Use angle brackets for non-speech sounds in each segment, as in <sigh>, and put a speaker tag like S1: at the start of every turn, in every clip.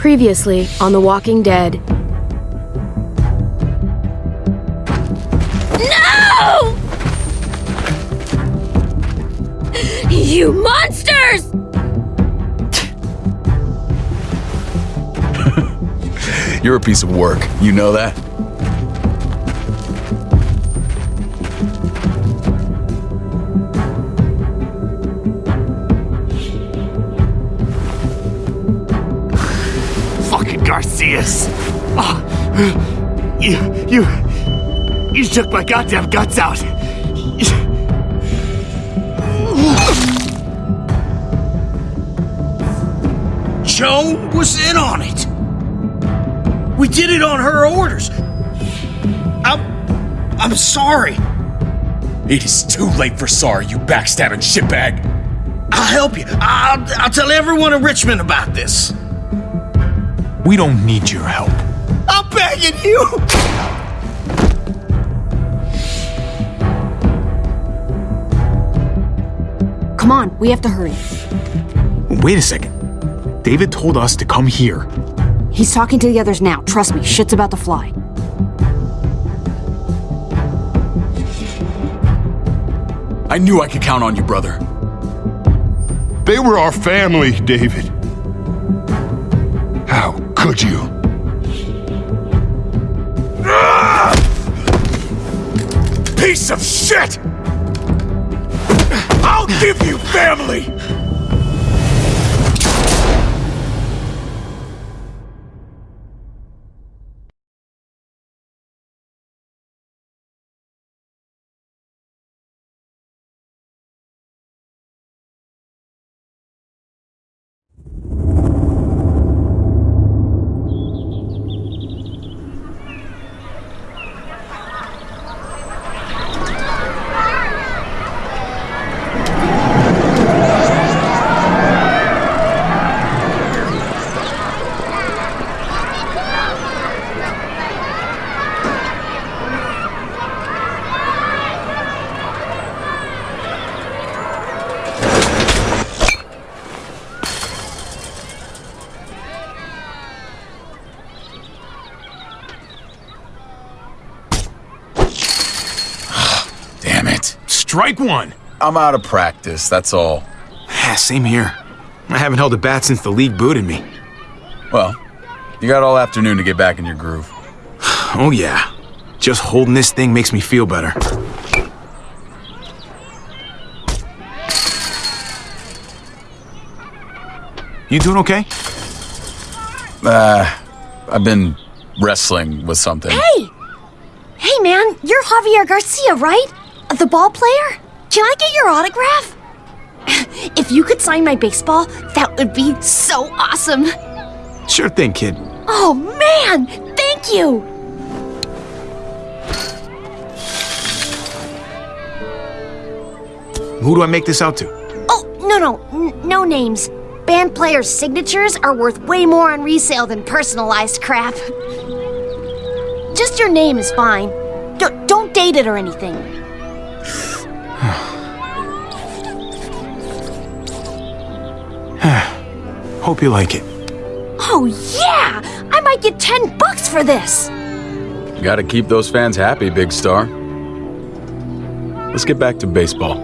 S1: Previously on The Walking Dead.
S2: No! You monsters! <laughs>
S3: You're a piece of work. You know that?
S4: Garcias. Oh, ah, you, you, you shook my goddamn guts out.
S5: Joan was in on it. We did it on her orders. I'm. I'm sorry.
S3: It is too late for sorry, you backstabbing shitbag.
S5: I'll help you. I'll, I'll tell everyone in Richmond about this.
S6: We don't need your help.
S5: I'm begging you.
S1: Come on, we have to hurry.
S6: Wait a second. David told us to come here.
S1: He's talking to the others now. Trust me, shit's about to fly.
S3: I knew I could count on you, brother.
S7: They were our family, David. Could you?
S3: Piece of shit! I'll give you family! Damn it.
S6: Strike one!
S3: I'm out of practice, that's all.
S6: Ah, Same here. I haven't held a bat since the league booted me.
S3: Well, you got all afternoon to get back in your groove. <sighs>
S6: Oh, yeah. Just holding this thing makes me feel better. You doing okay?
S3: Uh, I've been wrestling with something.
S2: Hey! Hey, man, you're Javier Garcia, right? The ball player? Can I get your autograph? If you could sign my baseball, that would be so awesome.
S6: Sure thing, kid.
S2: Oh, man! Thank you!
S6: Who do I make this out to?
S2: Oh, no, no, no names. Band players' signatures are worth way more on resale than personalized crap. Just your name is fine. D- don't date it or anything.
S6: Hope you like it.
S2: Oh, yeah! I might get 10 bucks for this!
S3: Gotta keep those fans happy, big star. Let's get back to baseball.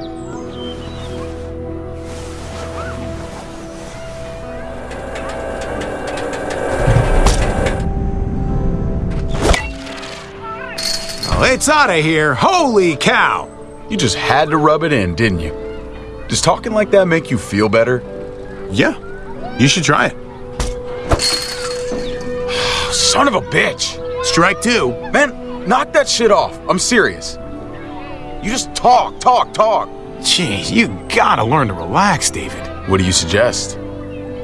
S6: Well, it's out of here. Holy cow!
S3: You just had to rub it in, didn't you? Does talking like that make you feel better?
S6: Yeah, you should try it. <sighs>
S3: Son of a bitch!
S6: Strike two.
S3: Man, knock that shit off. I'm serious. You just talk, talk, talk.
S6: Jeez, you gotta learn to relax, David.
S3: What do you suggest?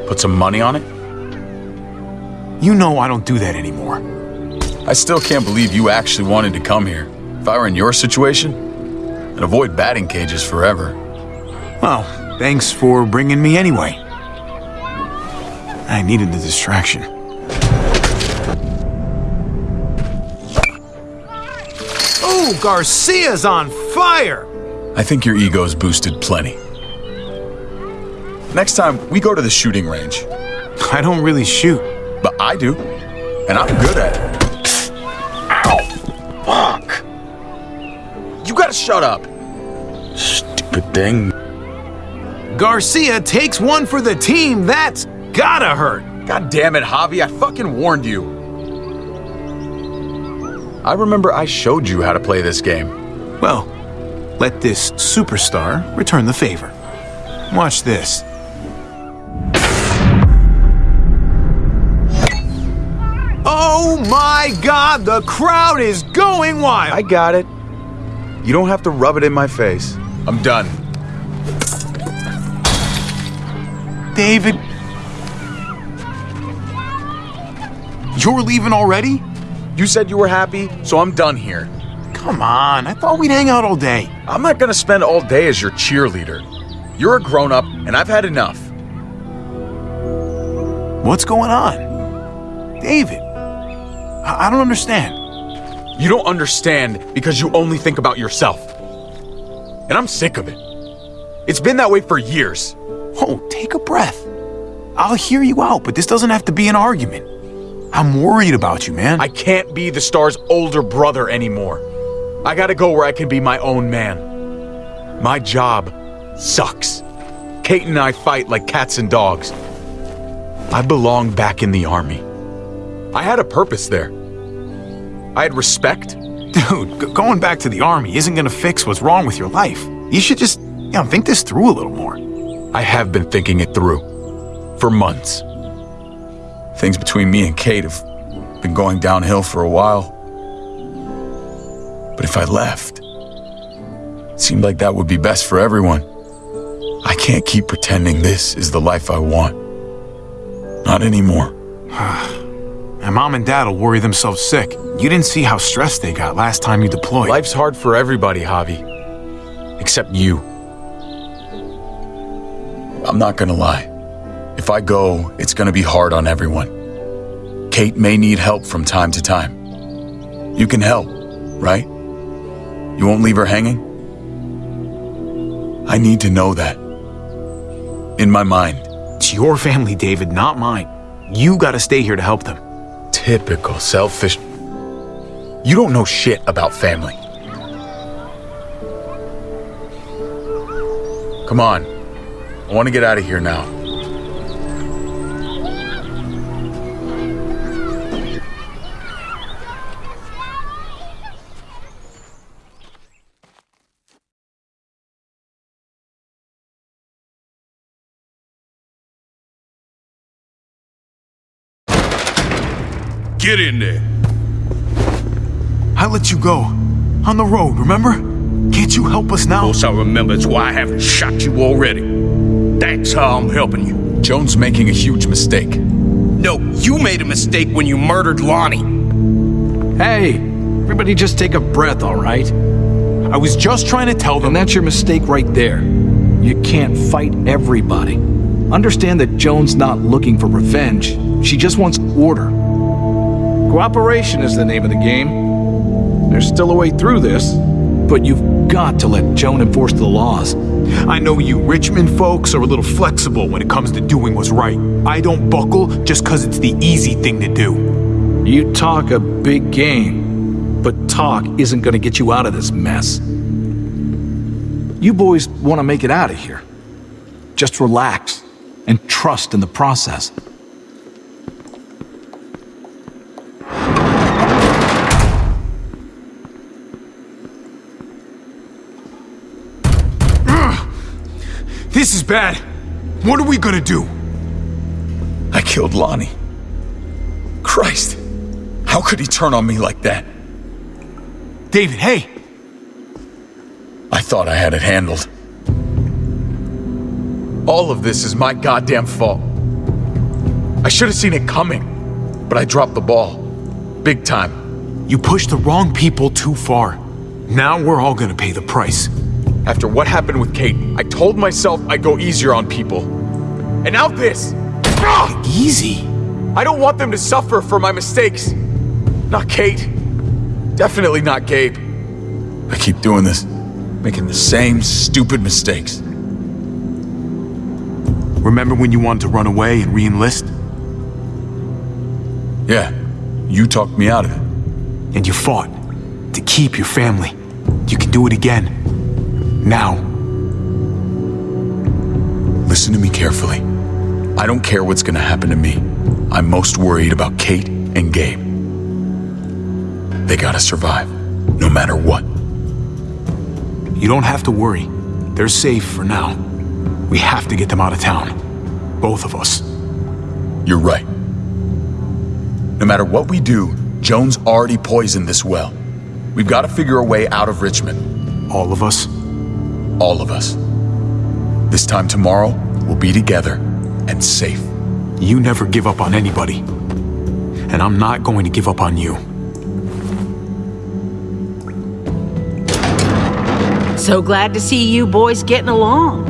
S3: Put some money on it?
S6: You know I don't do that anymore.
S3: I still can't believe you actually wanted to come here. If I were in your situation, I'd avoid batting cages forever.
S6: Well, thanks for bringing me anyway. I needed the distraction. Oh, Garcia's on fire!
S3: I think your ego's boosted plenty. Next time, we go to the shooting range.
S6: I don't really shoot.
S3: But I do. And I'm good at it. Ow! Fuck! You gotta shut up. Stupid thing.
S6: Garcia takes one for the team. That's gotta hurt.
S3: God damn it, Javi, I fucking warned you. I remember I showed you how to play this game.
S6: Well, let this superstar return the favor. Watch this. Oh my god, the crowd is going wild!
S3: I got it. You don't have to rub it in my face. I'm done.
S6: David. You're leaving already?
S3: You said you were happy, so I'm done here.
S6: Come on, I thought we'd hang out all day.
S3: I'm not gonna spend all day as your cheerleader. You're a grown up, and I've had enough.
S6: What's going on? David, I, I don't understand.
S3: You don't understand because you only think about yourself. And I'm sick of it. It's been that way for years.
S6: Oh, take a breath. I'll hear you out, but this doesn't have to be an argument. I'm worried about you, man.
S3: I can't be the star's older brother anymore. I gotta go where I can be my own man. My job sucks. Kate and I fight like cats and dogs. I belong back in the army. I had a purpose there. I had respect.
S6: Dude, going back to the army isn't gonna fix what's wrong with your life. You should just, you know, think this through a little more.
S3: I have been thinking it through. For months. Things between me and Kate have been going downhill for a while. But if I left, it seemed like that would be best for everyone. I can't keep pretending this is the life I want. Not anymore. <sighs>
S6: My mom and dad will worry themselves sick. You didn't see how stressed they got last time you deployed.
S3: Life's hard for everybody, Javi. Except you. I'm not gonna lie. If I go, it's gonna be hard on everyone. Kate may need help from time to time. You can help, right? You won't leave her hanging? I need to know that. In my mind.
S6: It's your family, David, not mine. You gotta stay here to help them.
S3: Typical selfish. You don't know shit about family. Come on. I want to get out of here now.
S5: Get in there.
S6: I let you go. On the road, remember? Can't you help us now?
S5: Of Course I remember it's why I haven't shot you already. That's how I'm helping you.
S3: Joan's making a huge mistake.
S5: No, you made a mistake when you murdered Lonnie.
S8: Hey, everybody just take a breath, all right?
S6: I was just trying to tell them.
S8: And that's your mistake right there. You can't fight everybody. Understand that Joan's not looking for revenge. She just wants order. Cooperation is the name of the game. There's still a way through this, but you've got to let Joan enforce the laws.
S6: I know you Richmond folks are a little flexible when it comes to doing what's right. I don't buckle just because it's the easy thing to do.
S8: You talk a big game, but talk isn't going to get you out of this mess. You boys want to make it out of here. Just relax and trust in the process.
S6: Bad. What are we gonna do?
S3: I killed Lonnie. Christ. How could he turn on me like that?
S6: David, hey!
S3: I thought I had it handled. All of this is my goddamn fault. I should have seen it coming, but I dropped the ball. Big time.
S6: You pushed the wrong people too far. Now we're all gonna pay the price.
S3: After what happened with Kate, I told myself I'd go easier on people. And now this! Ah!
S6: Easy.
S3: I don't want them to suffer for my mistakes. Not Kate. Definitely not Gabe. I keep doing this, making the same stupid mistakes.
S6: Remember when you wanted to run away and re-enlist?
S3: Yeah, you talked me out of it.
S6: And you fought to keep your family. You can do it again. Now.
S3: Listen to me carefully. I don't care what's gonna happen to me. I'm most worried about Kate and Gabe. They gotta survive, no matter what.
S6: You don't have to worry. They're safe for now. We have to get them out of town. Both of us.
S3: You're right. No matter what we do, Joan's already poisoned this well. We've got to figure a way out of Richmond.
S6: All of us?
S3: All of us. This time tomorrow, we'll be together and safe.
S6: You never give up on anybody. And I'm not going to give up on you.
S9: So glad to see you boys getting along.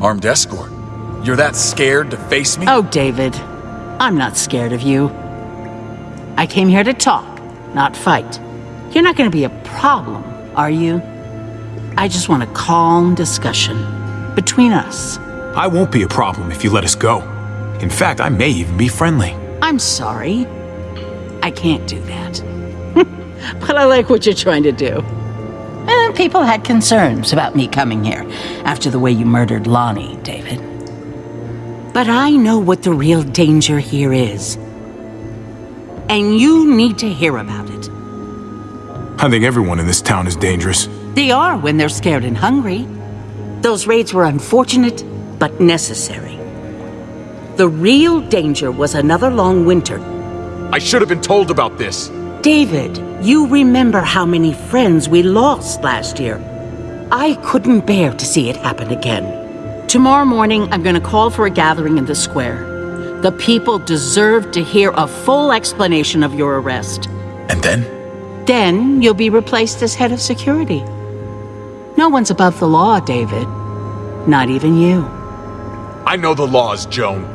S3: Armed escort. You're that scared to face me?
S9: Oh, David, I'm not scared of you. I came here to talk, not fight. You're not going to be a problem, are you? I just want a calm discussion between us.
S6: I won't be a problem if you let us go. In fact, I may even be friendly.
S9: I'm sorry. I can't do that. <laughs> but I like what you're trying to do. And people had concerns about me coming here after the way you murdered Lonnie, David. But I know what the real danger here is. And you need to hear about it.
S6: I think everyone in this town is dangerous.
S9: They are when they're scared and hungry. Those raids were unfortunate, but necessary. The real danger was another long winter.
S3: I should have been told about this.
S9: David, you remember how many friends we lost last year. I couldn't bear to see it happen again. Tomorrow morning, I'm going to call for a gathering in the square. The people deserve to hear a full explanation of your arrest.
S3: And then?
S9: Then you'll be replaced as head of security. No one's above the law, David. Not even you.
S3: I know the laws, Joan.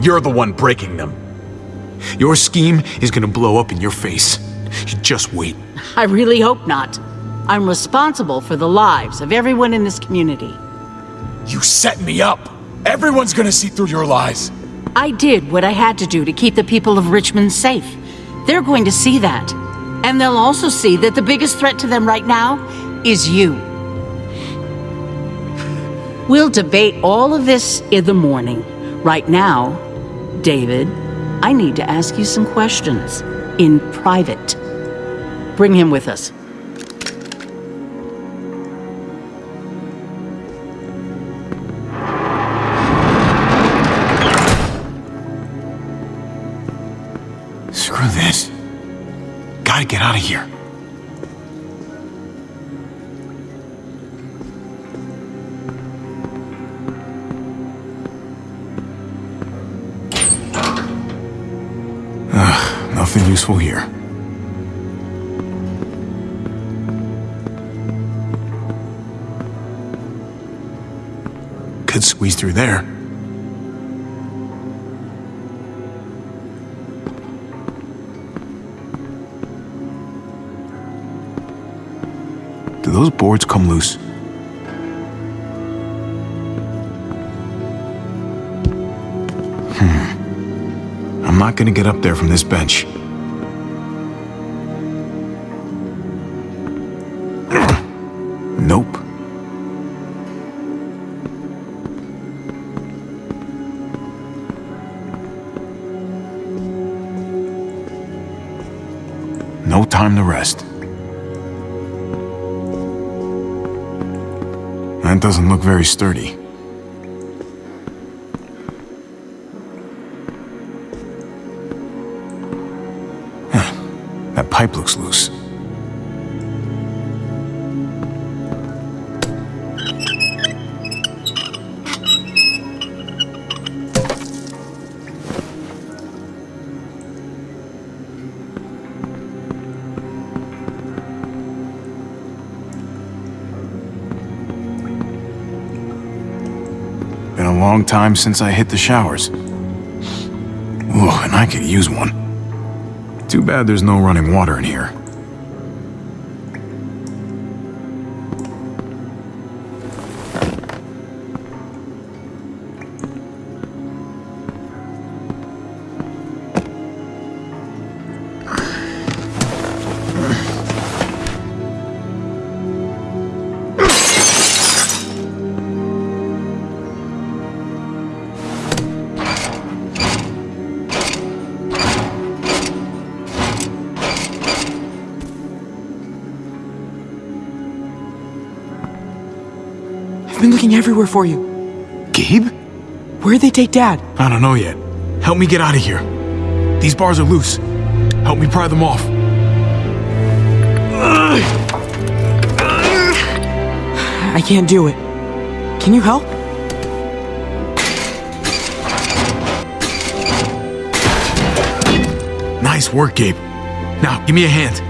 S3: You're the one breaking them.
S6: Your scheme is gonna blow up in your face. You just wait.
S9: I really hope not. I'm responsible for the lives of everyone in this community.
S3: You set me up. Everyone's gonna see through your lies.
S9: I did what I had to do to keep the people of Richmond safe. They're going to see that. And they'll also see that the biggest threat to them right now is you. We'll debate all of this in the morning. Right now, David, I need to ask you some questions in private. Bring him with us.
S6: Useful here. Could squeeze through there. Do those boards come loose? Hmm. I'm not gonna get up there from this bench. Nope. No time to rest. That doesn't look very sturdy. Huh. That pipe looks loose. Long time since I hit the showers. Ooh, and I could use one. Too bad there's no running water in here.
S10: For you.
S6: Gabe?
S10: Where'd they take Dad?
S6: I don't know yet. Help me get out of here. These bars are loose. Help me pry them off.
S10: I can't do it. Can you help?
S6: Nice work, Gabe. Now, give me a hand.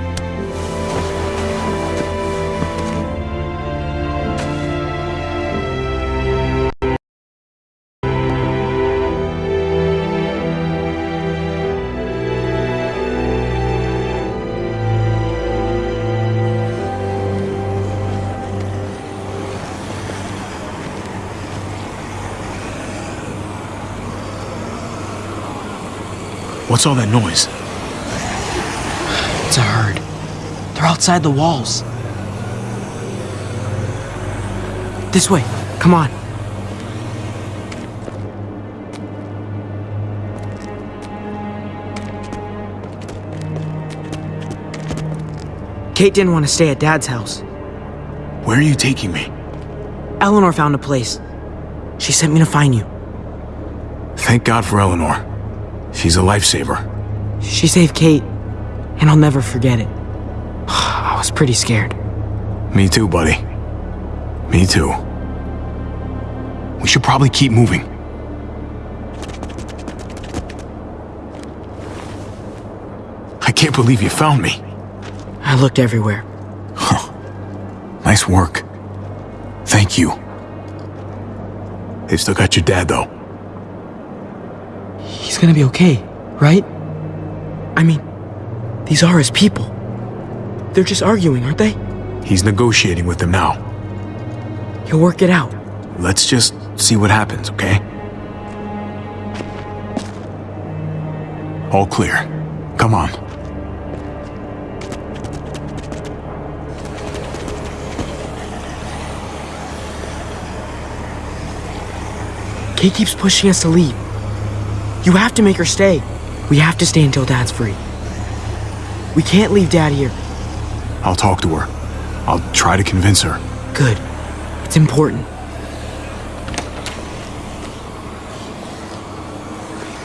S6: What's all that noise?
S10: It's a herd. They're outside the walls. This way. Come on. Kate didn't want to stay at Dad's house.
S6: Where are you taking me?
S10: Eleanor found a place. She sent me to find you.
S6: Thank God for Eleanor. She's a lifesaver.
S10: She saved Kate, and I'll never forget it. <sighs> I was pretty scared.
S6: Me too, buddy. Me too. We should probably keep moving. I can't believe you found me.
S10: I looked everywhere. Huh.
S6: Nice work. Thank you. They've still got your dad, though.
S10: Gonna be okay, right? I mean, these are his people. They're just arguing, aren't they?
S6: He's negotiating with them now.
S10: He'll work it out.
S6: Let's just see what happens, okay? All clear. Come on.
S10: Kate keeps pushing us to leave. You have to make her stay. We have to stay until Dad's free. We can't leave Dad here.
S6: I'll talk to her. I'll try to convince her.
S10: Good. It's important.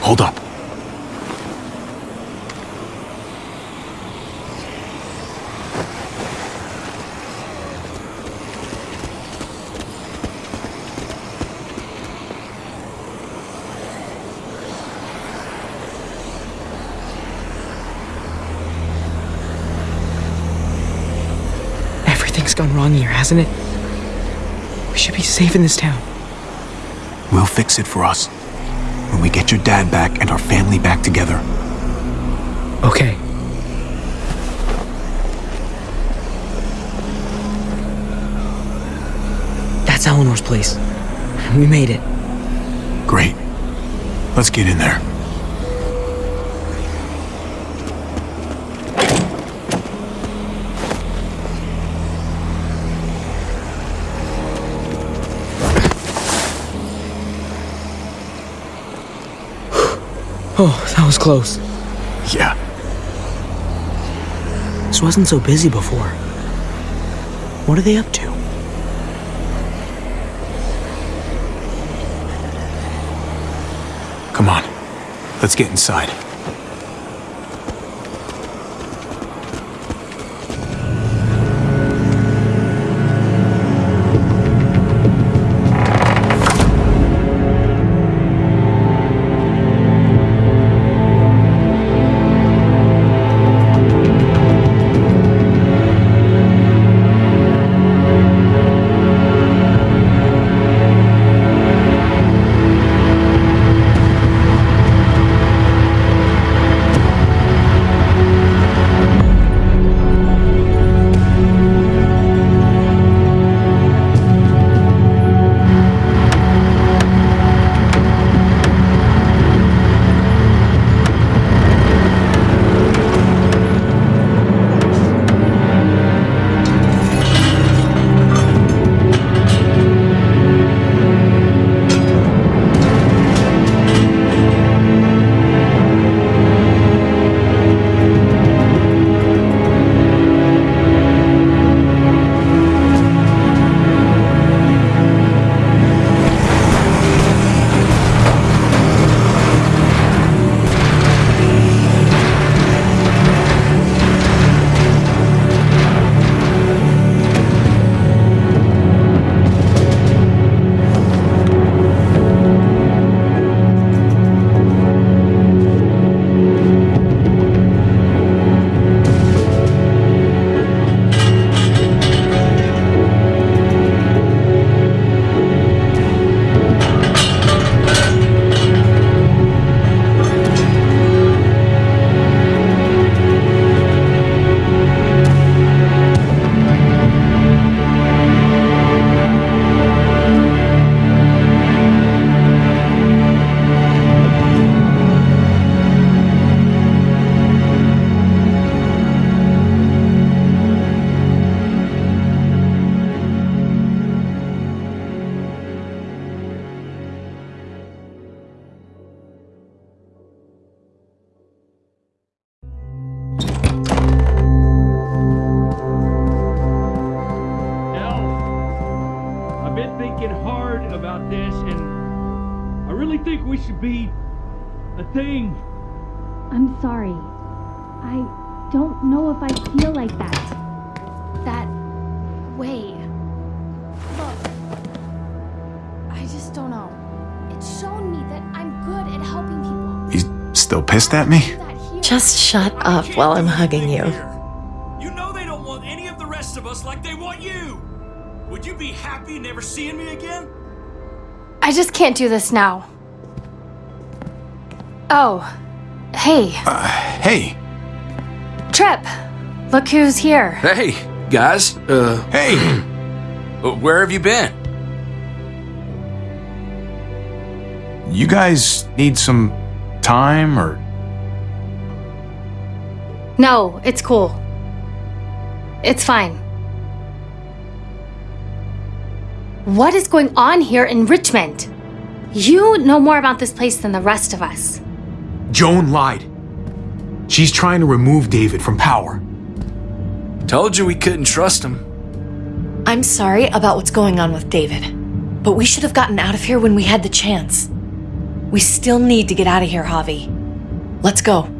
S6: Hold up.
S10: Everything's gone wrong here, hasn't it? We should be safe in this town.
S6: We'll fix it for us. When we get your dad back and our family back together.
S10: Okay. That's Eleanor's place. We made it.
S6: Great. Let's get in there.
S10: Oh, that was close.
S6: Yeah.
S10: This wasn't so busy before. What are they up to?
S6: Come on. Let's get inside.
S11: At
S6: me?
S12: Just shut up while I'm hugging you.
S5: You know they don't want any of the rest of us like they want you. Would you be happy never seeing me again?
S11: I just can't do this now. Oh, hey,
S6: Hey,
S11: Tripp. Look who's here.
S5: Hey, guys. Uh,
S6: hey. <clears throat>
S5: where have you been?
S6: you guys need some time or.
S11: No, it's cool. It's fine. What is going on here in Richmond? You know more about this place than the rest of us.
S6: Joan lied. She's trying to remove David from power.
S5: Told you we couldn't trust him.
S12: I'm sorry about what's going on with David, but we should have gotten out of here when we had the chance. We still need to get out of here, Javi. Let's go.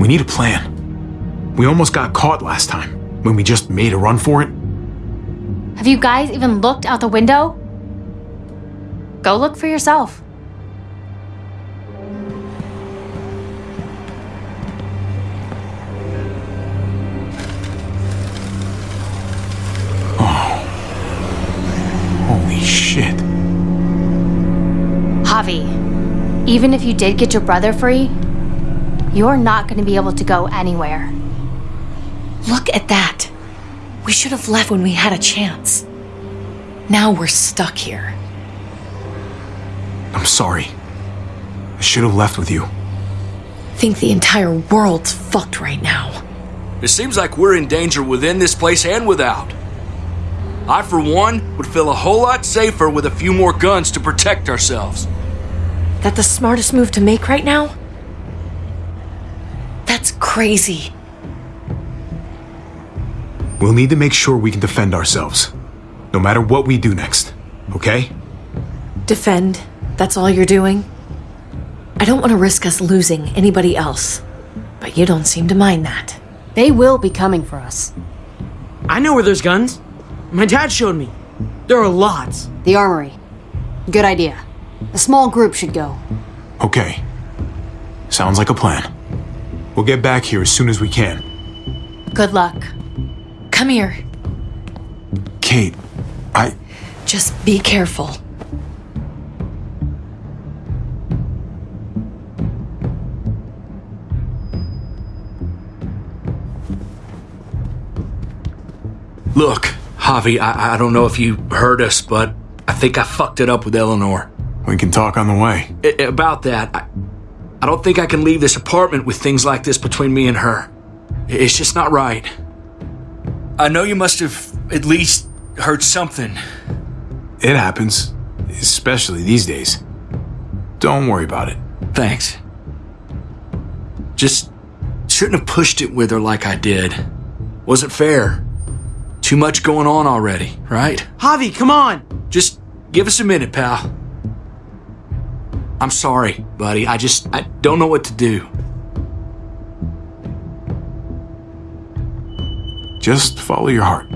S6: We need a plan. We almost got caught last time when we just made a run for it.
S11: Have you guys even looked out the window? Go look for yourself. Oh.
S6: Holy shit.
S11: Javi, even if you did get your brother free, you're not going to be able to go anywhere.
S12: Look at that. We should have left when we had a chance. Now we're stuck here.
S6: I'm sorry. I should have left with you.
S12: Think the entire world's fucked right now.
S5: It seems like we're in danger within this place and without. I, for one, would feel a whole lot safer with a few more guns to protect ourselves.
S12: That the smartest move to make right now? That's crazy.
S6: We'll need to make sure we can defend ourselves. No matter what we do next. Okay?
S12: Defend? That's all you're doing? I don't want to risk us losing anybody else. But you don't seem to mind that.
S1: They will be coming for us.
S10: I know where there's guns. My dad showed me. There are lots.
S1: The armory. Good idea. A small group should go.
S6: Okay. Sounds like a plan. We'll get back here as soon as we can.
S11: Good luck.
S12: Come here.
S6: Kate, I.
S12: Just be careful.
S5: Look, Javi, I, I don't know if you heard us, but I think I fucked it up with Eleanor.
S6: We can talk on the way.
S5: I- about that, I, I don't think I can leave this apartment with things like this between me and her. It's just not right. I know you must have at least heard something.
S6: It happens. Especially these days. Don't worry about it.
S5: Thanks. Just shouldn't have pushed it with her like I did. Wasn't fair. Too much going on already, right?
S10: Javi, come on!
S5: Just give us a minute, pal. I'm sorry, buddy. I just I don't know what to do.
S6: Just follow your heart.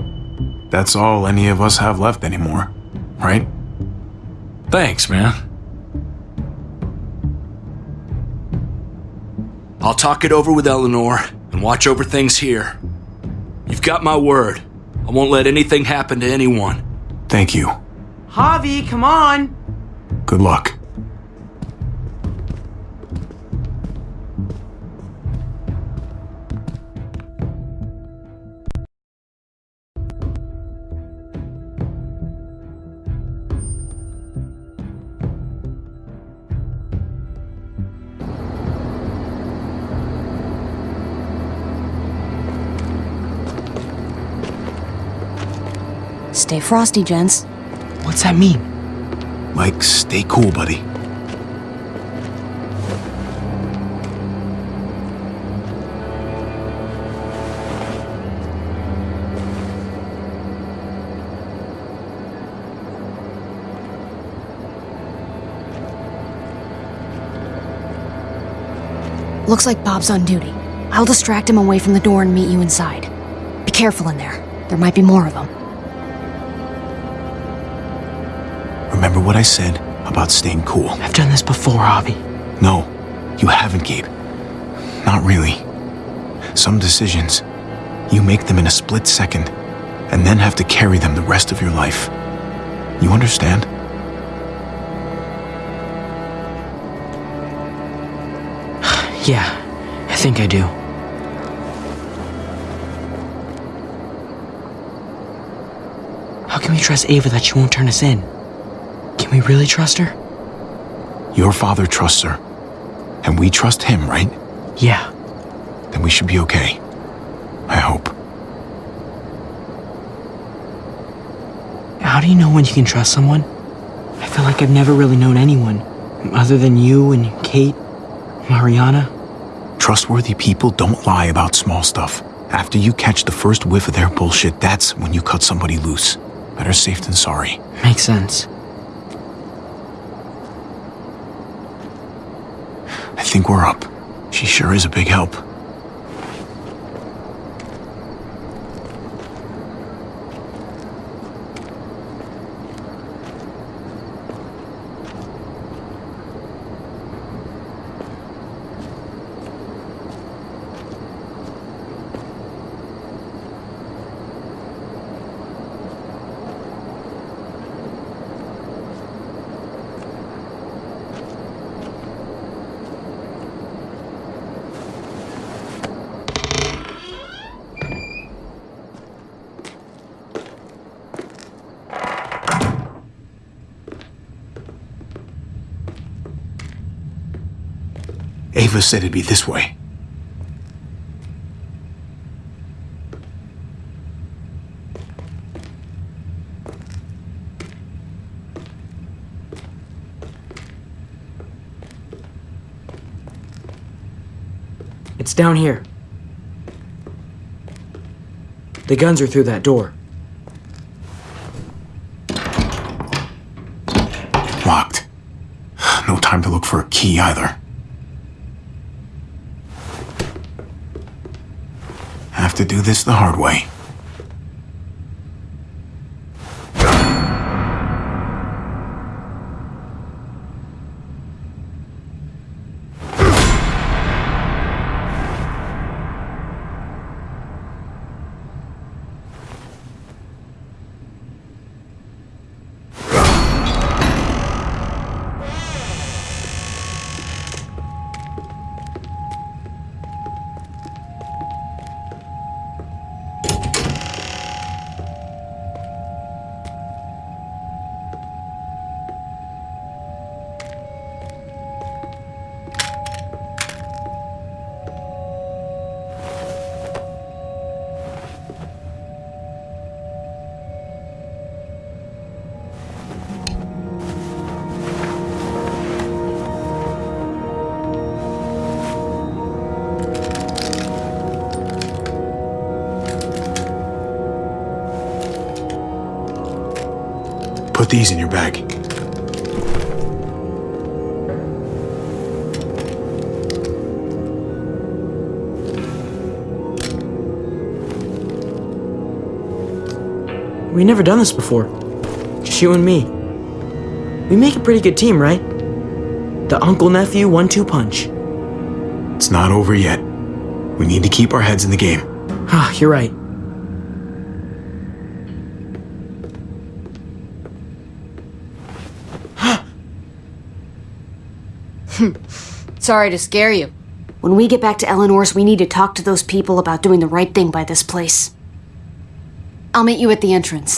S6: That's all any of us have left anymore, right?
S5: Thanks, man. I'll talk it over with Eleanor and watch over things here. You've got my word. I won't let anything happen to anyone.
S6: Thank you.
S10: Javi, come on!
S6: Good luck.
S1: frosty, gents.
S10: What's that mean?
S6: Mike, stay cool, buddy.
S2: Looks like Bob's on duty. I'll distract him away from the door and meet you inside. Be careful in there. There might be more of them.
S6: Remember what I said about staying cool?
S10: I've done this before, Avi.
S6: No, you haven't, Gabe. Not really. Some decisions, you make them in a split second, and then have to carry them the rest of your life. You understand? <sighs>
S10: Yeah, I think I do. How can we trust Ava that she won't turn us in? Can we really trust her?
S6: Your father trusts her. And we trust him, right?
S10: Yeah.
S6: Then we should be okay. I hope.
S10: How do you know when you can trust someone? I feel like I've never really known anyone, other than you and Kate, Mariana.
S6: Trustworthy people don't lie about small stuff. After you catch the first whiff of their bullshit, that's when you cut somebody loose. Better safe than sorry.
S10: Makes sense.
S6: Think we're up. She sure is a big help. Ava said it'd be this way.
S10: It's down here. The guns are through that door.
S6: Locked. No time to look for a key either. Have to do this the hard way.
S10: Never done this before. Just you and me. We make a pretty good team, right? The uncle nephew one two punch.
S6: It's not over yet. We need to keep our heads in the game. <sighs>
S10: Ah, you're right. <gasps>
S2: Sorry to scare you. When we get back to Eleanor's, we need to talk to those people about doing the right thing by this place. I'll meet you at the entrance.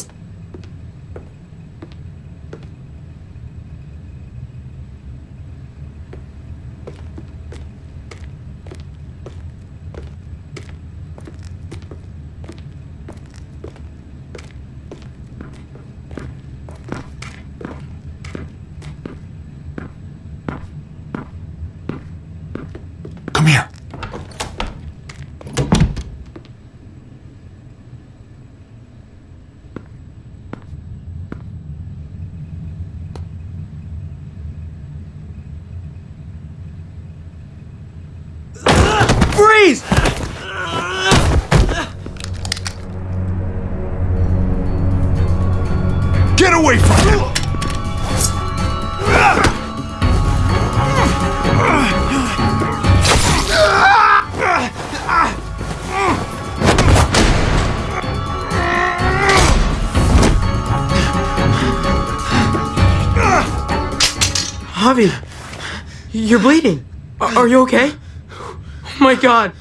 S10: You're bleeding. Are, are you okay? Oh my god.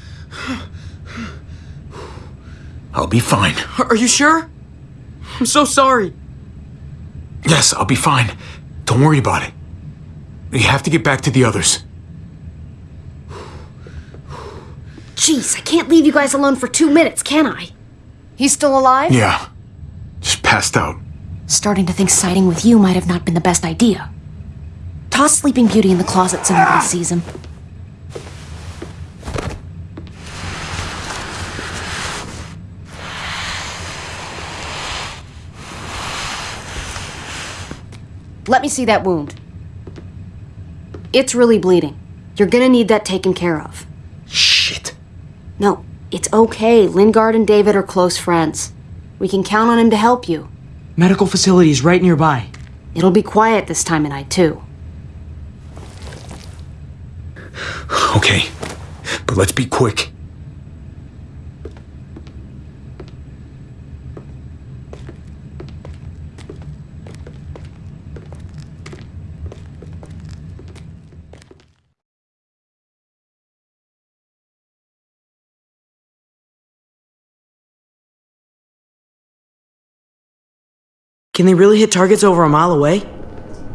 S6: I'll be fine.
S10: Are are you sure? I'm so sorry.
S6: Yes, I'll be fine. Don't worry about it. We have to get back to the others.
S1: Jeez, I can't leave you guys alone for two minutes, can I? He's still alive?
S6: Yeah. Just passed out.
S1: Starting to think siding with you might have not been the best idea. Toss Sleeping Beauty in the closet so nobody sees him. Let me see that wound. It's really bleeding. You're gonna need that taken care of.
S6: Shit.
S1: No, it's okay. Lingard and David are close friends. We can count on him to help you.
S10: Medical facility is right nearby.
S1: It'll be quiet this time of night, too.
S6: Okay. But let's be quick.
S10: Can they really hit targets over a mile away?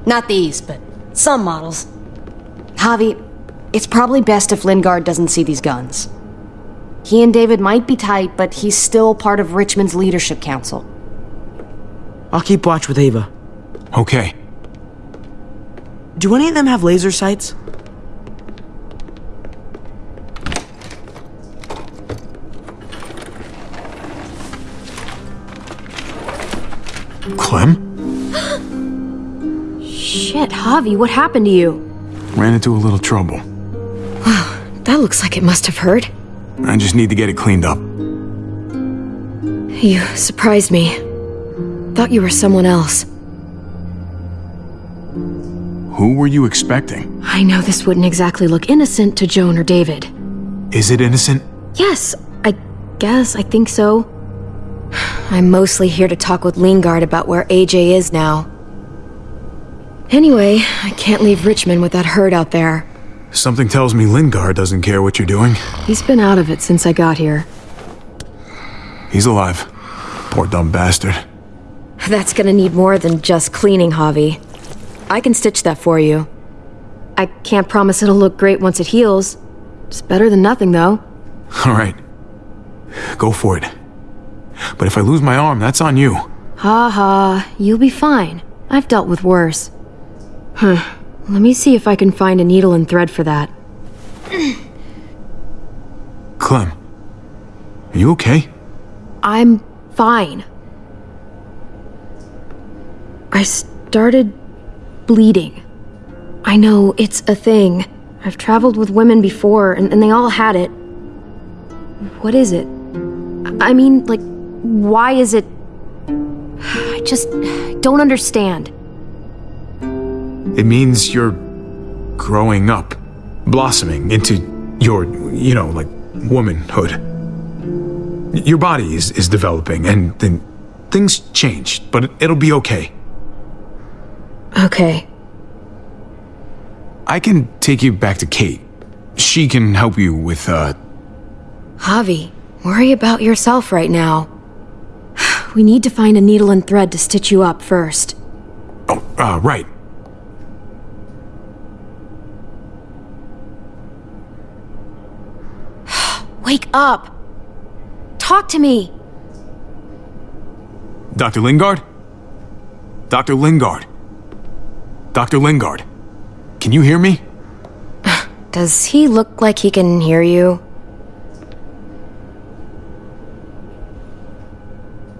S1: Not these, but some models. Javi, it's probably best if Lingard doesn't see these guns. He and David might be tight, but he's still part of Richmond's leadership council.
S10: I'll keep watch with Ava.
S6: Okay.
S10: Do any of them have laser sights?
S6: Clem? <gasps>
S1: Shit, Javi, what happened to you?
S6: Ran into a little trouble.
S1: That looks like it must have hurt.
S6: I just need to get it cleaned up.
S1: You surprised me. Thought you were someone else.
S6: Who were you expecting?
S1: I know this wouldn't exactly look innocent to Joan or David.
S6: Is it innocent?
S1: Yes, I guess, I think so. I'm mostly here to talk with Lingard about where AJ is now. Anyway, I can't leave Richmond with that herd out there.
S6: Something tells me Lingard doesn't care what you're doing.
S1: He's been out of it since I got here.
S6: He's alive. Poor dumb bastard.
S1: That's gonna need more than just cleaning, Javi. I can stitch that for you. I can't promise it'll look great once it heals. It's better than nothing, though. <laughs>
S6: All right. Go for it. But if I lose my arm, that's on you.
S1: Ha ha, you'll be fine. I've dealt with worse. <sighs> <sighs> Huh. Let me see if I can find a needle and thread for that.
S6: Clem. Are you okay?
S1: I'm fine. I started bleeding. I know it's a thing. I've traveled with women before, and, and they all had it. What is it? I mean, like, why is it. <sighs> I just don't understand.
S6: It means you're growing up, blossoming into your, you know, like, womanhood. Your body is, is developing, and then things change, but it, it'll be okay.
S1: Okay.
S6: I can take you back to Kate. She can help you with, uh,
S1: Javi, worry about yourself right now. <sighs> We need to find a needle and thread to stitch you up first.
S6: oh, uh, right.
S1: Wake up! Talk to me!
S6: Dr. Lingard? Dr. Lingard? Dr. Lingard? Can you hear me? <sighs>
S1: Does he look like he can hear you?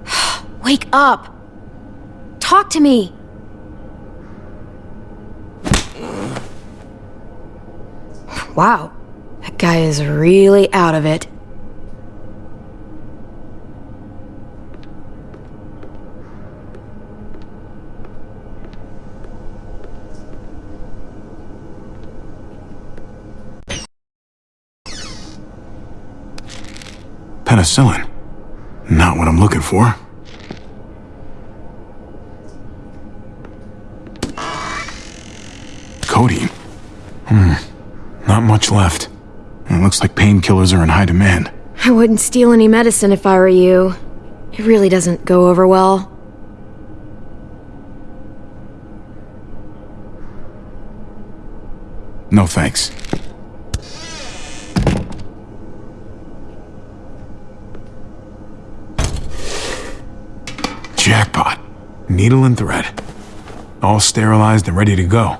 S1: <sighs> Wake up! Talk to me! <sighs> Wow. That guy is really out of it.
S6: Penicillin. Not what I'm looking for. Codeine. Hmm. Not much left. It looks like painkillers are in high demand.
S1: I wouldn't steal any medicine if I were you. It really doesn't go over well.
S6: No thanks. Jackpot. Needle and thread. All sterilized and ready to go.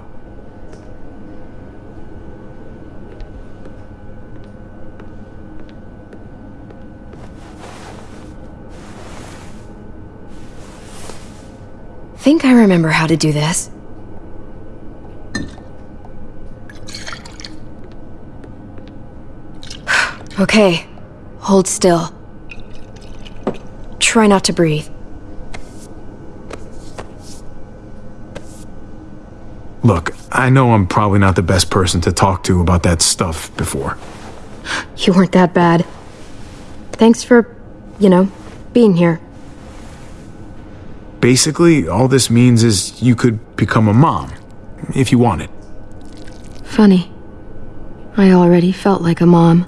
S1: Think I remember how to do this. <sighs> okay, hold still. Try not to breathe.
S6: Look, I know I'm probably not the best person to talk to about that stuff before.
S1: You weren't that bad. Thanks for, you know, being here.
S6: Basically, all this means is you could become a mom, if you wanted.
S1: Funny. I already felt like a mom.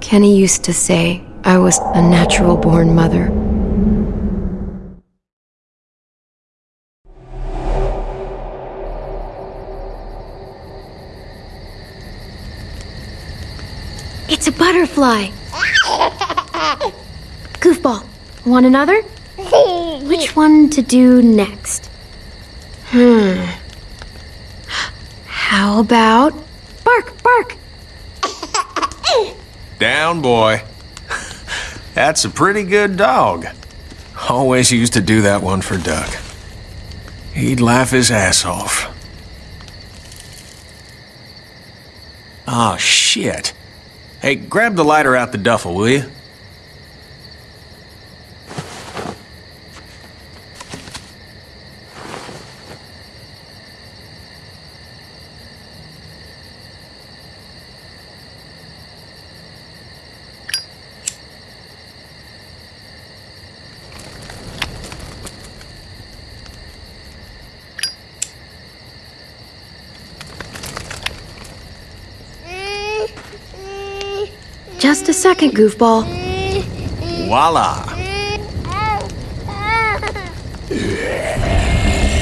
S1: Kenny used to say I was a natural born mother. It's a butterfly. <laughs> Goofball, want another? Which one to do next? Hmm. How about bark, bark? <laughs>
S13: Down, boy. <laughs> That's a pretty good dog. Always used to do that one for Duck. He'd laugh his ass off. Oh, shit. Hey, grab the lighter out the duffel, will you?
S1: Second, goofball.
S13: Voila.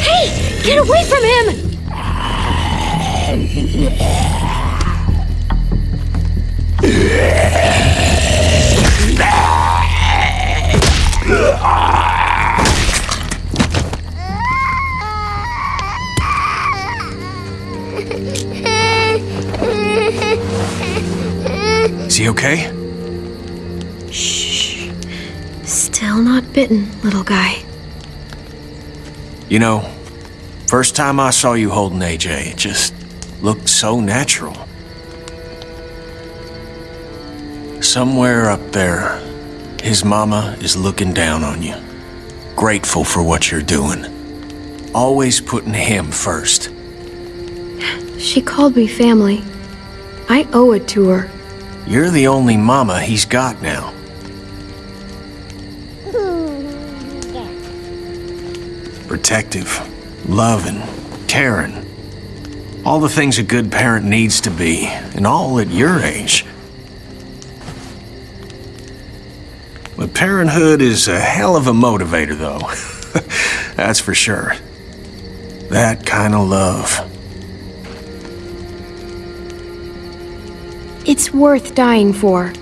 S1: Hey, get away from him!
S13: Is he okay?
S1: Bitten, little guy.
S13: You know, first time I saw you holding AJ, it just looked so natural. Somewhere up there, his mama is looking down on you. Grateful for what you're doing. Always putting him first.
S1: She called me family. I owe it to her.
S13: You're the only mama he's got now. Protective, loving, caring. All the things a good parent needs to be, and all at your age. But parenthood is a hell of a motivator, though. <laughs> That's for sure. That kind of love.
S1: It's worth dying for.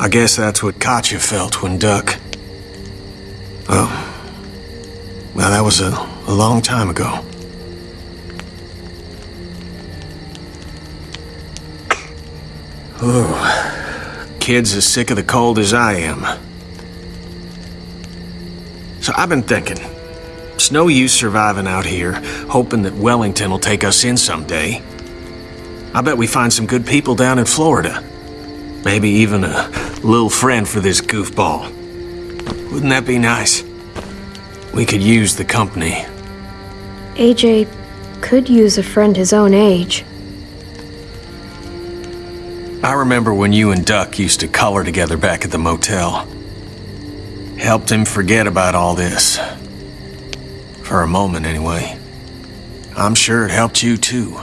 S13: I guess that's what Katjaa felt when Duck. Oh. Well, that was a, a long time ago. Ooh. Kid's as sick of the cold as I am. So I've been thinking. It's no use surviving out here, hoping that Wellington will take us in someday. I bet we find some good people down in Florida. Maybe even a little friend for this goofball. Wouldn't that be nice? We could use the company.
S1: AJ could use a friend his own age.
S13: I remember when you and Duck used to color together back at the motel. Helped him forget about all this. For a moment, anyway. I'm sure it helped you, too.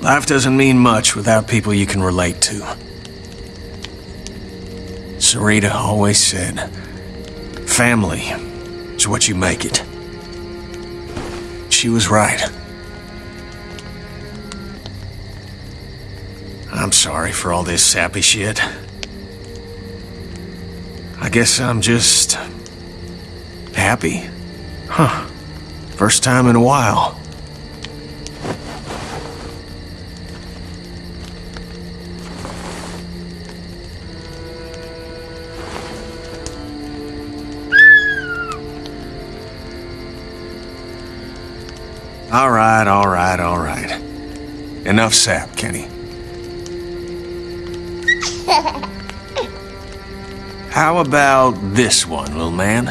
S13: Life doesn't mean much without people you can relate to. Sarita always said, family is what you make it. She was right. I'm sorry for all this sappy shit. I guess I'm just... happy. Huh. First time in a while. All right, all right, all right. Enough sap, Kenny. <laughs> How about this one, little man?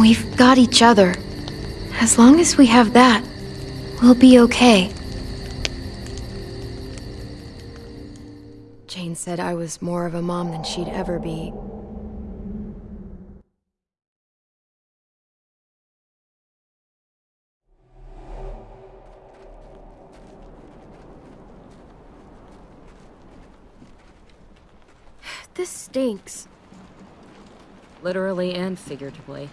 S1: We've got each other. As long as we have that, we'll be okay. Jane said I was more of a mom than she'd ever be. <sighs> This stinks.
S14: Literally and figuratively.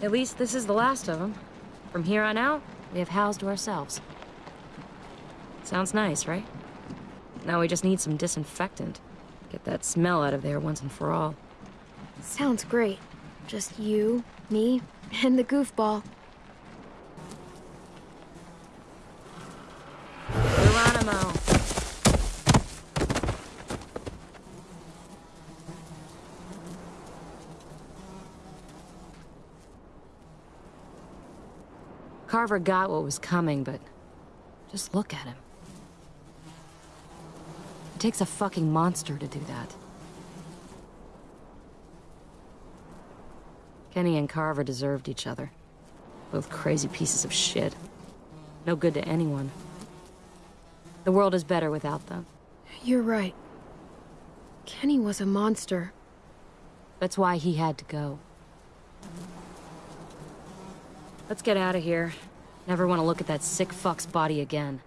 S14: At least this is the last of them. From here on out, we have housed to ourselves. Sounds nice, right? Now we just need some disinfectant. Get that smell out of there once and for all.
S1: Sounds great. Just you, me, and the goofball.
S14: Geronimo! Carver got what was coming, but just look at him. It takes a fucking monster to do that. Kenny and Carver deserved each other. Both crazy pieces of shit. No good to anyone. The world is better without them.
S1: You're right. Kenny was a monster.
S14: That's why he had to go. Let's get out of here. Never want to look at that sick fuck's body again.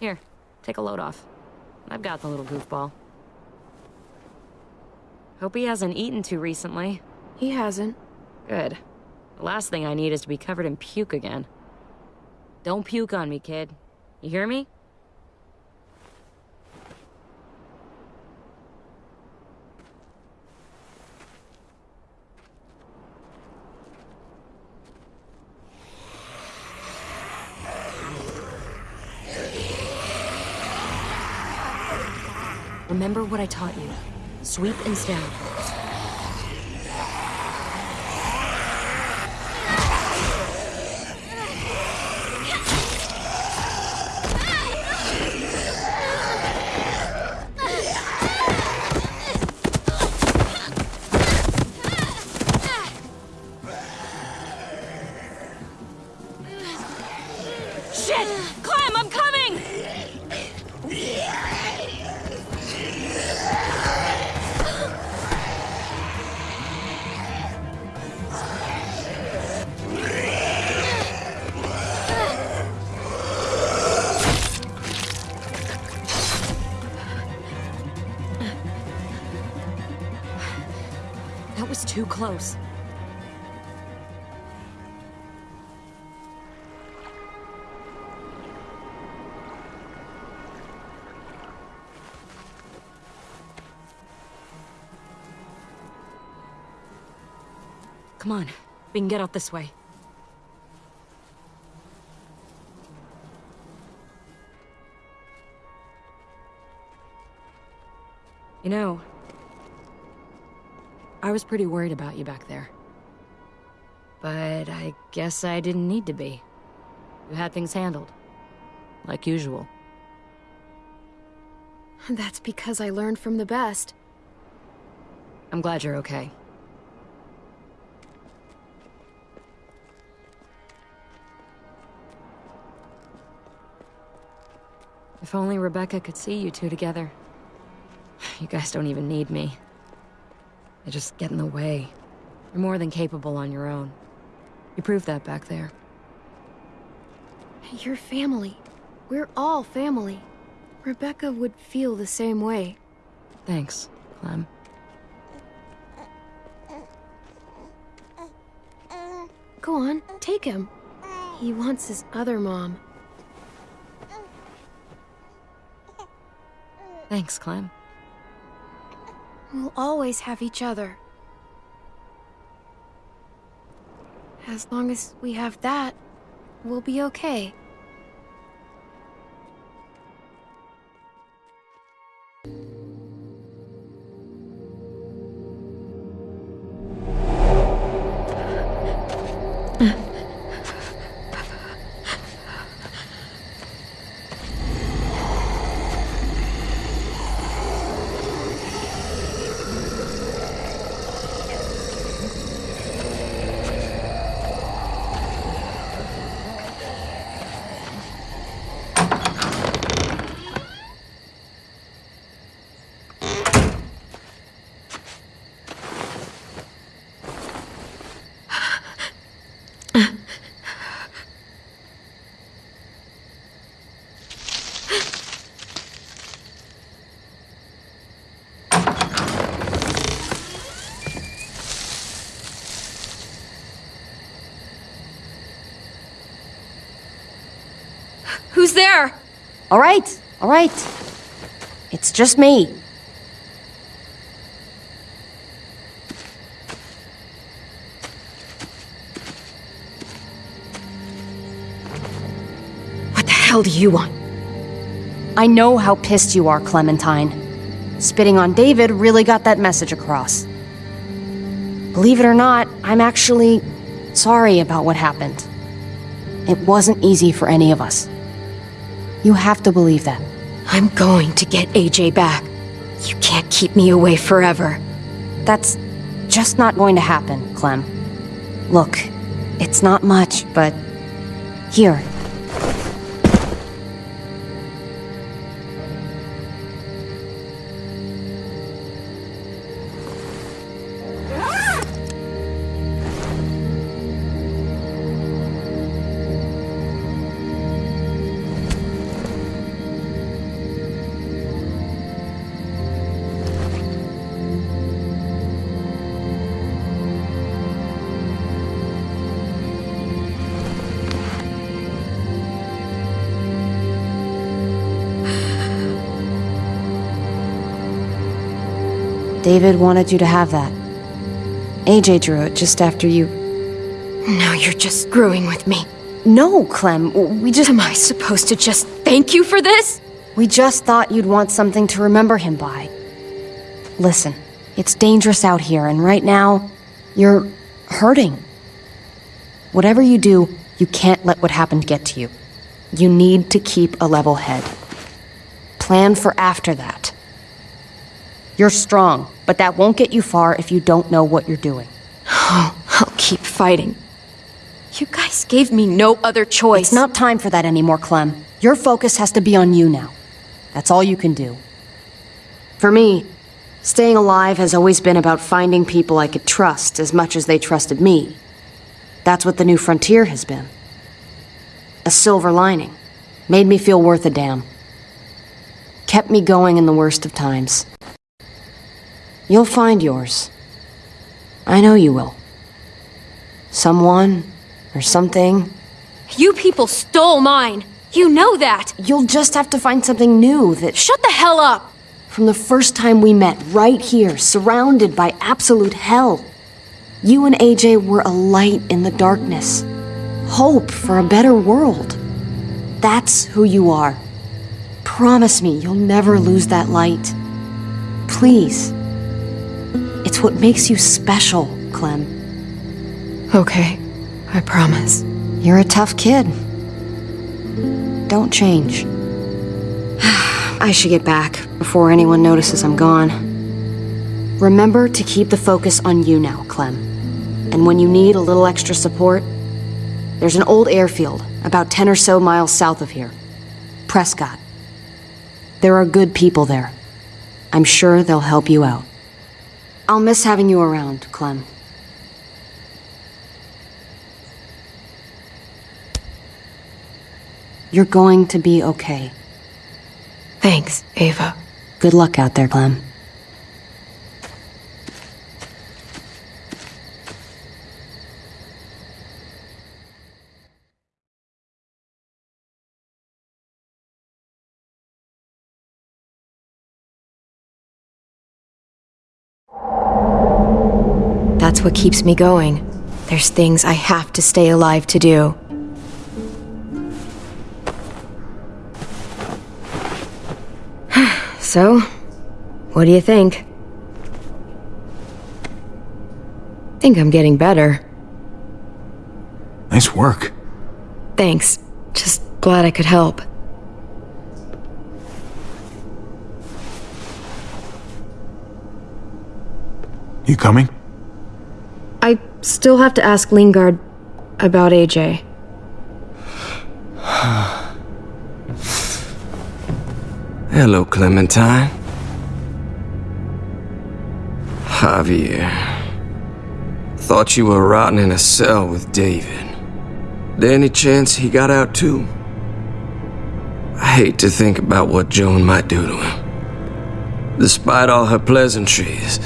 S14: Here, take a load off. I've got the little goofball. Hope he hasn't eaten too recently.
S1: He hasn't.
S14: Good. The last thing I need is to be covered in puke again. Don't puke on me, kid. You hear me? Remember what I taught you. Sweep and stab. Shit! Close. Come on, we can get out this way. You know, I was pretty worried about you back there. But I guess I didn't need to be. You had things handled. Like usual.
S1: That's because I learned from the best.
S14: I'm glad you're okay. If only Rebecca could see you two together. <sighs> You guys don't even need me. They just get in the way. You're more than capable on your own. You proved that back there.
S1: You're family. We're all family. Rebecca would feel the same way.
S14: Thanks, Clem.
S1: Go on, take him. He wants his other mom.
S14: Thanks, Clem.
S1: We'll always have each other. As long as we have that, we'll be okay.
S2: Who's there? All right, all right. It's just me. What the hell do you want? I know how pissed you are, Clementine. Spitting on David really got that message across. Believe it or not, I'm actually sorry about what happened. It wasn't easy for any of us. You have to believe that.
S1: I'm going to get AJ back. You can't keep me away forever.
S2: That's just not going to happen, Clem. Look, it's not much, but here. David wanted you to have that. AJ drew it just after you.
S1: Now you're just screwing with me.
S2: No, Clem, we just.
S1: Am I supposed to just thank you for this?
S2: We just thought you'd want something to remember him by. Listen, it's dangerous out here, and right now, you're hurting. Whatever you do, you can't let what happened get to you. You need to keep a level head. Plan for after that. You're strong, but that won't get you far if you don't know what you're doing.
S1: Oh, <gasps> I'll keep fighting. You guys gave me no other choice.
S2: It's not time for that anymore, Clem. Your focus has to be on you now. That's all you can do. For me, staying alive has always been about finding people I could trust as much as they trusted me. That's what the new frontier has been. A silver lining. Made me feel worth a damn. Kept me going in the worst of times. You'll find yours. I know you will. Someone, or something.
S1: You people stole mine. You know that.
S2: You'll just have to find something new that.
S1: Shut the hell up!
S2: From the first time we met, right here, surrounded by absolute hell, you and AJ were a light in the darkness. Hope for a better world. That's who you are. Promise me you'll never lose that light. Please. That's what makes you special, Clem.
S1: Okay, I promise.
S2: You're a tough kid. Don't change. <sighs> I should get back before anyone notices I'm gone. Remember to keep the focus on you now, Clem. And when you need a little extra support, there's an old airfield about 10 or so miles south of here. Prescott. There are good people there. I'm sure they'll help you out. I'll miss having you around, Clem. You're going to be okay.
S1: Thanks, Ava.
S2: Good luck out there, Clem.
S1: That's what keeps me going. There's things I have to stay alive to do. <sighs> so, what do you think? Think I'm getting better.
S6: Nice work.
S1: Thanks. Just glad I could help.
S6: You coming?
S1: Still have to ask Lingard about AJ. <sighs>
S15: Hello, Clementine. Javier. Thought you were rotting in a cell with David. There any chance he got out too? I hate to think about what Joan might do to him. Despite all her pleasantries,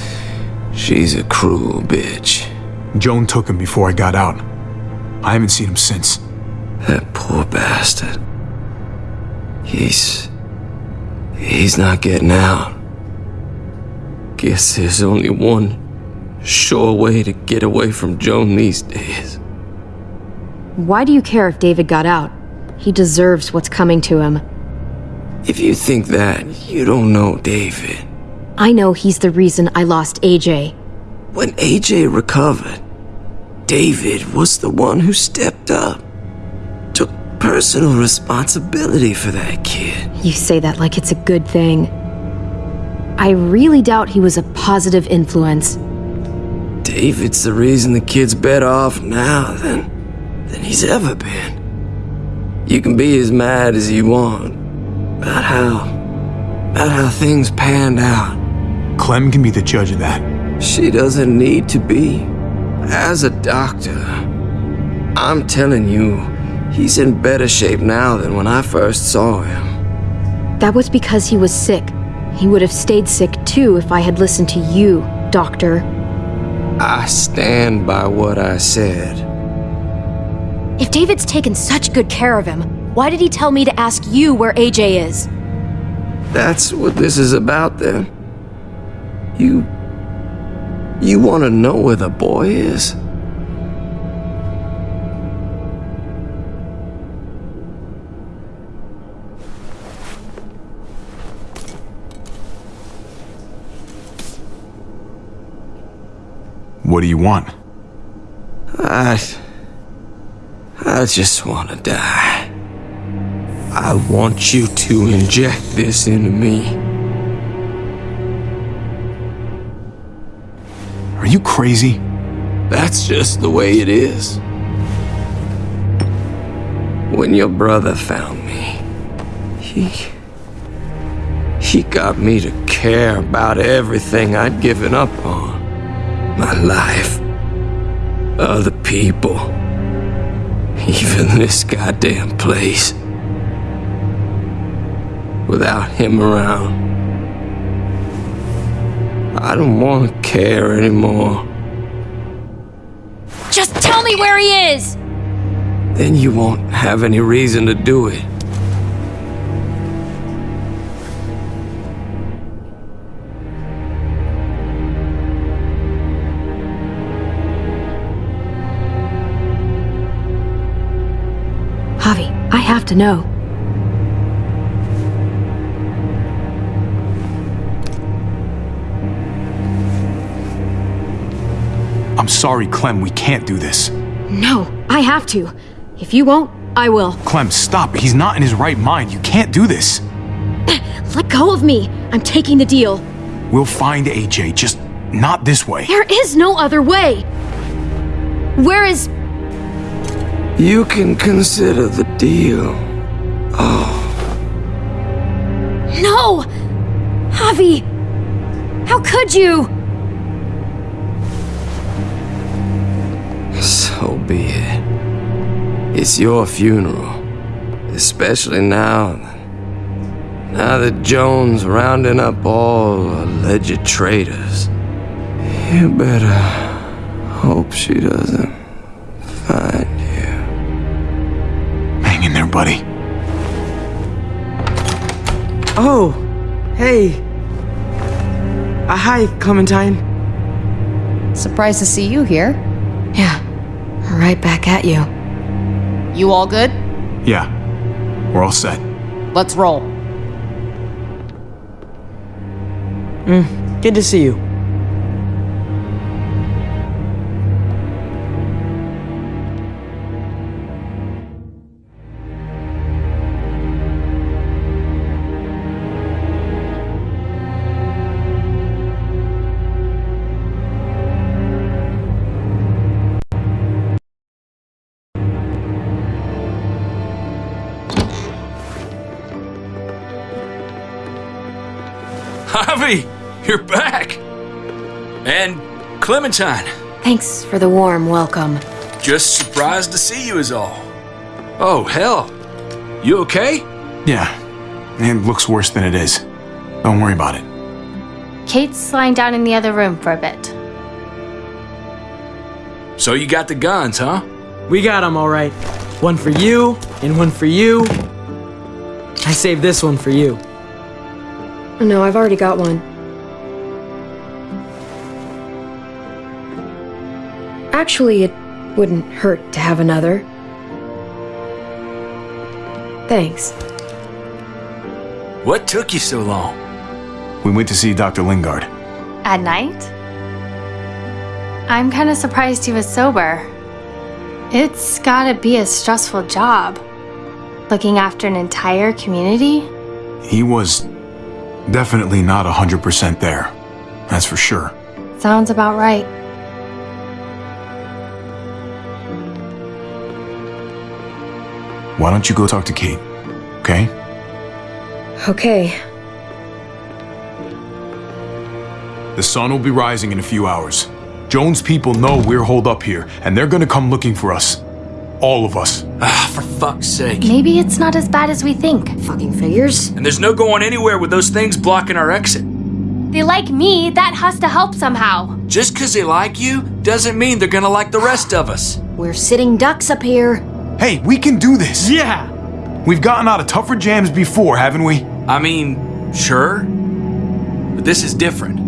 S15: she's a cruel bitch.
S6: Joan took him before I got out. I haven't seen him since.
S15: That poor bastard. He's. He's not getting out. Guess there's only one sure way to get away from Joan these days.
S1: Why do you care if David got out? He deserves what's coming to him.
S15: If you think that, you don't know David.
S1: I know he's the reason I lost AJ.
S15: When AJ recovered, David was the one who stepped up. Took personal responsibility for that kid.
S1: You say that like it's a good thing. I really doubt he was a positive influence.
S15: David's the reason the kid's better off now than, than he's ever been. You can be as mad as you want about how, about how things panned out.
S6: Clem can be the judge of that.
S15: She doesn't need to be. As a doctor, I'm telling you, he's in better shape now than when I first saw him.
S1: That was because he was sick. He would have stayed sick too if I had listened to you, Doctor.
S15: I stand by what I said.
S1: If David's taken such good care of him, why did he tell me to ask you where AJ is?
S15: That's what this is about then. You. You want to know where the boy is?
S6: What do you want?
S15: I. I just want to die. I want you to inject this into me.
S6: Are you crazy?
S15: That's just the way it is. When your brother found me, he. He got me to care about everything I'd given up on my life, other people, even this goddamn place. Without him around, I don't want to care anymore.
S1: Just tell me where he is!
S15: Then you won't have any reason to do it.
S1: Javi, I have to know.
S6: Sorry, Clem, we can't do this.
S1: No, I have to. If you won't, I will.
S6: Clem, stop. He's not in his right mind. You can't do this. <clears throat>
S1: Let go of me. I'm taking the deal.
S6: We'll find AJ, just not this way.
S1: There is no other way. Where is.
S15: You can consider the deal. Oh,
S1: No! Javi! How could you?
S15: So be it. It's your funeral. Especially now. Now that Joan's rounding up all alleged traitors. You better hope she doesn't find you.
S6: Hang in there, buddy.
S10: Oh, hey. Uh, hi, Clementine.
S16: Surprised to see you here.
S1: Yeah, right back at you.
S16: You all good?
S6: Yeah, we're all set.
S16: Let's roll.
S10: Mm, good to see you.
S5: Clementine,
S1: Thanks for the warm welcome.
S5: just surprised to see you is all. Oh, hell. You okay?
S6: Yeah, it looks worse than it is. Don't worry about it.
S11: Kate's lying down in the other room for a bit.
S5: So you got the guns, huh?
S10: We got them all right. One for you, and one for you. I saved this one for you.
S1: Oh, no, I've already got one. Actually, it wouldn't hurt to have another. Thanks.
S5: What took you so long?
S6: We went to see Dr. Lingard.
S11: At night? I'm kind of surprised he was sober. It's gotta be a stressful job. Looking after an entire community?
S6: He was definitely not 100% there. That's for sure.
S11: Sounds about right.
S6: Why don't you go talk to Kate? Okay?
S1: Okay.
S6: The sun will be rising in a few hours. Joan's people know we're holed up here, and they're gonna come looking for us. All of us.
S5: Ah, for fuck's sake.
S11: Maybe it's not as bad as we think.
S1: Fucking figures.
S5: And there's no going anywhere with those things blocking our exit.
S11: They like me, that has to help somehow.
S5: Just 'cause they like you doesn't mean they're gonna like the rest of us.
S2: We're sitting ducks up here.
S6: Hey, we can do this!
S10: Yeah!
S6: We've gotten out of tougher jams before, haven't we?
S5: I mean, sure. But this is different.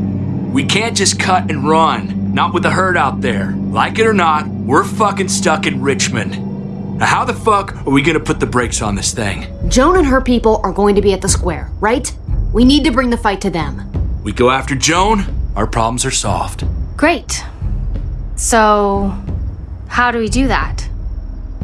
S5: We can't just cut and run, not with the herd out there. Like it or not, we're fucking stuck in Richmond. Now, how the fuck are we gonna put the brakes on this thing?
S2: Joan and her people are going to be at the square, right? We need to bring the fight to them.
S5: We go after Joan, our problems are solved.
S11: Great. So, how do we do that?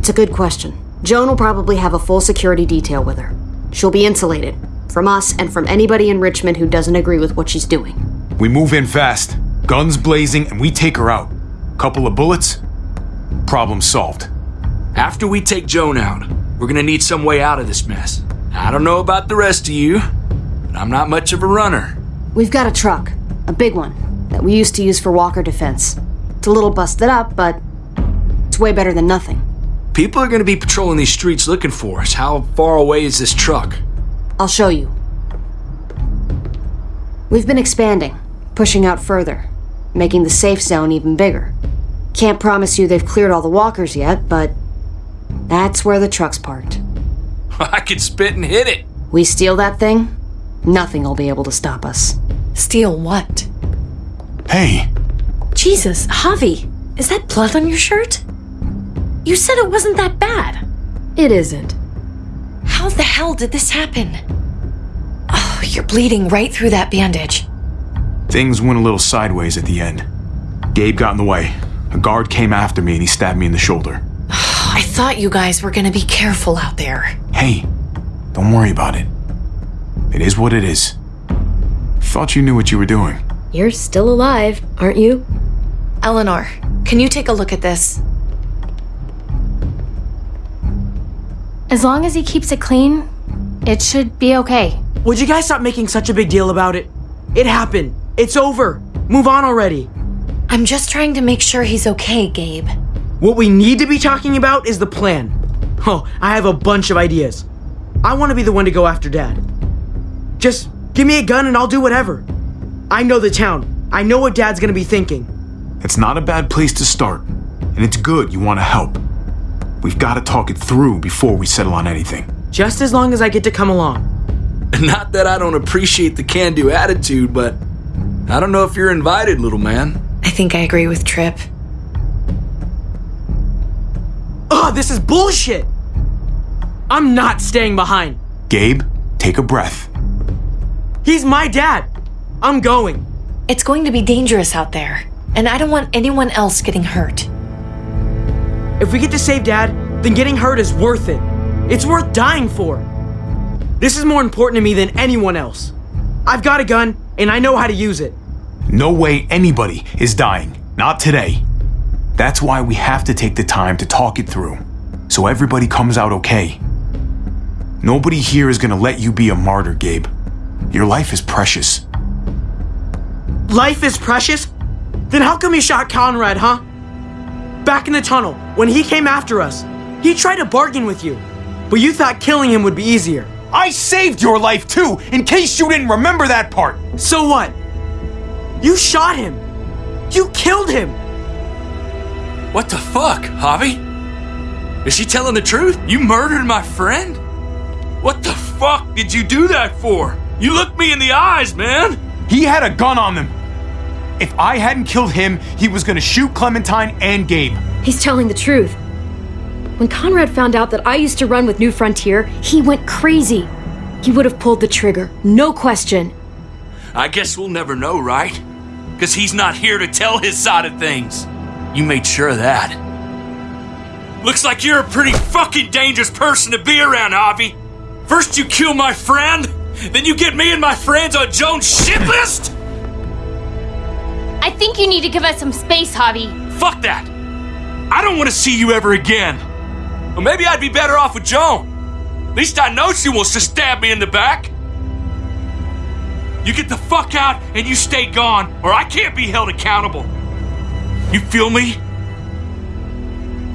S2: It's a good question. Joan will probably have a full security detail with her. She'll be insulated from us and from anybody in Richmond who doesn't agree with what she's doing.
S6: We move in fast, guns blazing, and we take her out. Couple of bullets, problem solved.
S5: After we take Joan out, we're gonna need some way out of this mess. I don't know about the rest of you, but I'm not much of a runner.
S2: We've got a truck, a big one, that we used to use for walker defense. It's a little busted up, but it's way better than nothing.
S5: People are gonna be patrolling these streets looking for us. How far away is this truck?
S2: I'll show you. We've been expanding, pushing out further, making the safe zone even bigger. Can't promise you they've cleared all the walkers yet, but that's where the truck's parked. <laughs>
S5: I could spit and hit it.
S2: We steal that thing, nothing will be able to stop us.
S12: Steal what?
S6: Hey,
S12: Jesus, Javi, is that blood on your shirt? You said it wasn't that bad.
S1: It isn't.
S12: How the hell did this happen? Oh, you're bleeding right through that bandage.
S6: things went a little sideways at the end. Gabe got in the way. A guard came after me and he stabbed me in the shoulder.
S12: I thought you guys were gonna be careful out there.
S6: Hey, don't worry about it. It is what it is. Thought you knew what you were doing.
S1: You're still alive, aren't you?
S12: Eleanor, can you take a look at this?
S11: As long as he keeps it clean, it should be okay.
S10: Would you guys stop making such a big deal about it? It happened. It's over. Move on already.
S12: I'm just trying to make sure he's okay, Gabe.
S10: What we need to be talking about is the plan. Oh, I have a bunch of ideas. I want to be the one to go after Dad. Just give me a gun and I'll do whatever. I know the town. I know what Dad's gonna be thinking.
S6: It's not a bad place to start, and it's good you want to help. We've got to talk it through before we settle on anything.
S10: Just as long as I get to come along. <laughs>
S5: Not that I don't appreciate the can do attitude, but I don't know if you're invited, little man.
S12: I think I agree with Tripp.
S10: Ugh, this is bullshit! I'm not staying behind.
S6: Gabe, take a breath.
S10: He's my dad. I'm going.
S12: It's going to be dangerous out there, and I don't want anyone else getting hurt.
S10: If we get to save Dad, then getting hurt is worth it. It's worth dying for. This is more important to me than anyone else. I've got a gun, and I know how to use it.
S6: No way anybody is dying. Not today. That's why we have to take the time to talk it through, so everybody comes out okay. Nobody here is gonna let you be a martyr, Gabe. Your life is precious.
S10: Life is precious? Then how come you shot Conrad, huh? Back in the tunnel, when he came after us, he tried to bargain with you, but you thought killing him would be easier.
S6: I saved your life too, in case you didn't remember that part.
S10: So what? You shot him. You killed him.
S5: What the fuck, Javi? Is she telling the truth? You murdered my friend? What the fuck did you do that for? You looked me in the eyes, man!
S6: He had a gun on them. If I hadn't killed him, he was gonna shoot Clementine and Gabe.
S1: He's telling the truth. When Conrad found out that I used to run with New Frontier, he went crazy. He would have pulled the trigger, no question.
S5: I guess we'll never know, right? Because he's not here to tell his side of things. You made sure of that. Looks like you're a pretty fucking dangerous person to be around, Javi. First you kill my friend, then you get me and my friends on Joan's shit list?
S11: I think you need to give us some space, Javi.
S5: Fuck that! I don't want to see you ever again. Or maybe I'd be better off with Joan. At least I know she wants to stab me in the back. You get the fuck out and you stay gone, or I can't be held accountable. You feel me?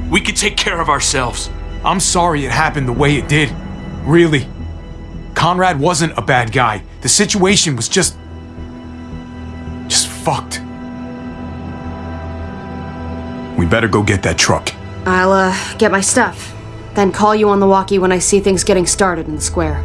S5: We can take care of ourselves.
S6: I'm sorry it happened the way it did. Really. Conrad wasn't a bad guy. The situation was just. just fucked. We better go get that truck.
S2: I'll, uh, get my stuff. Then call you on the walkie when I see things getting started in the square.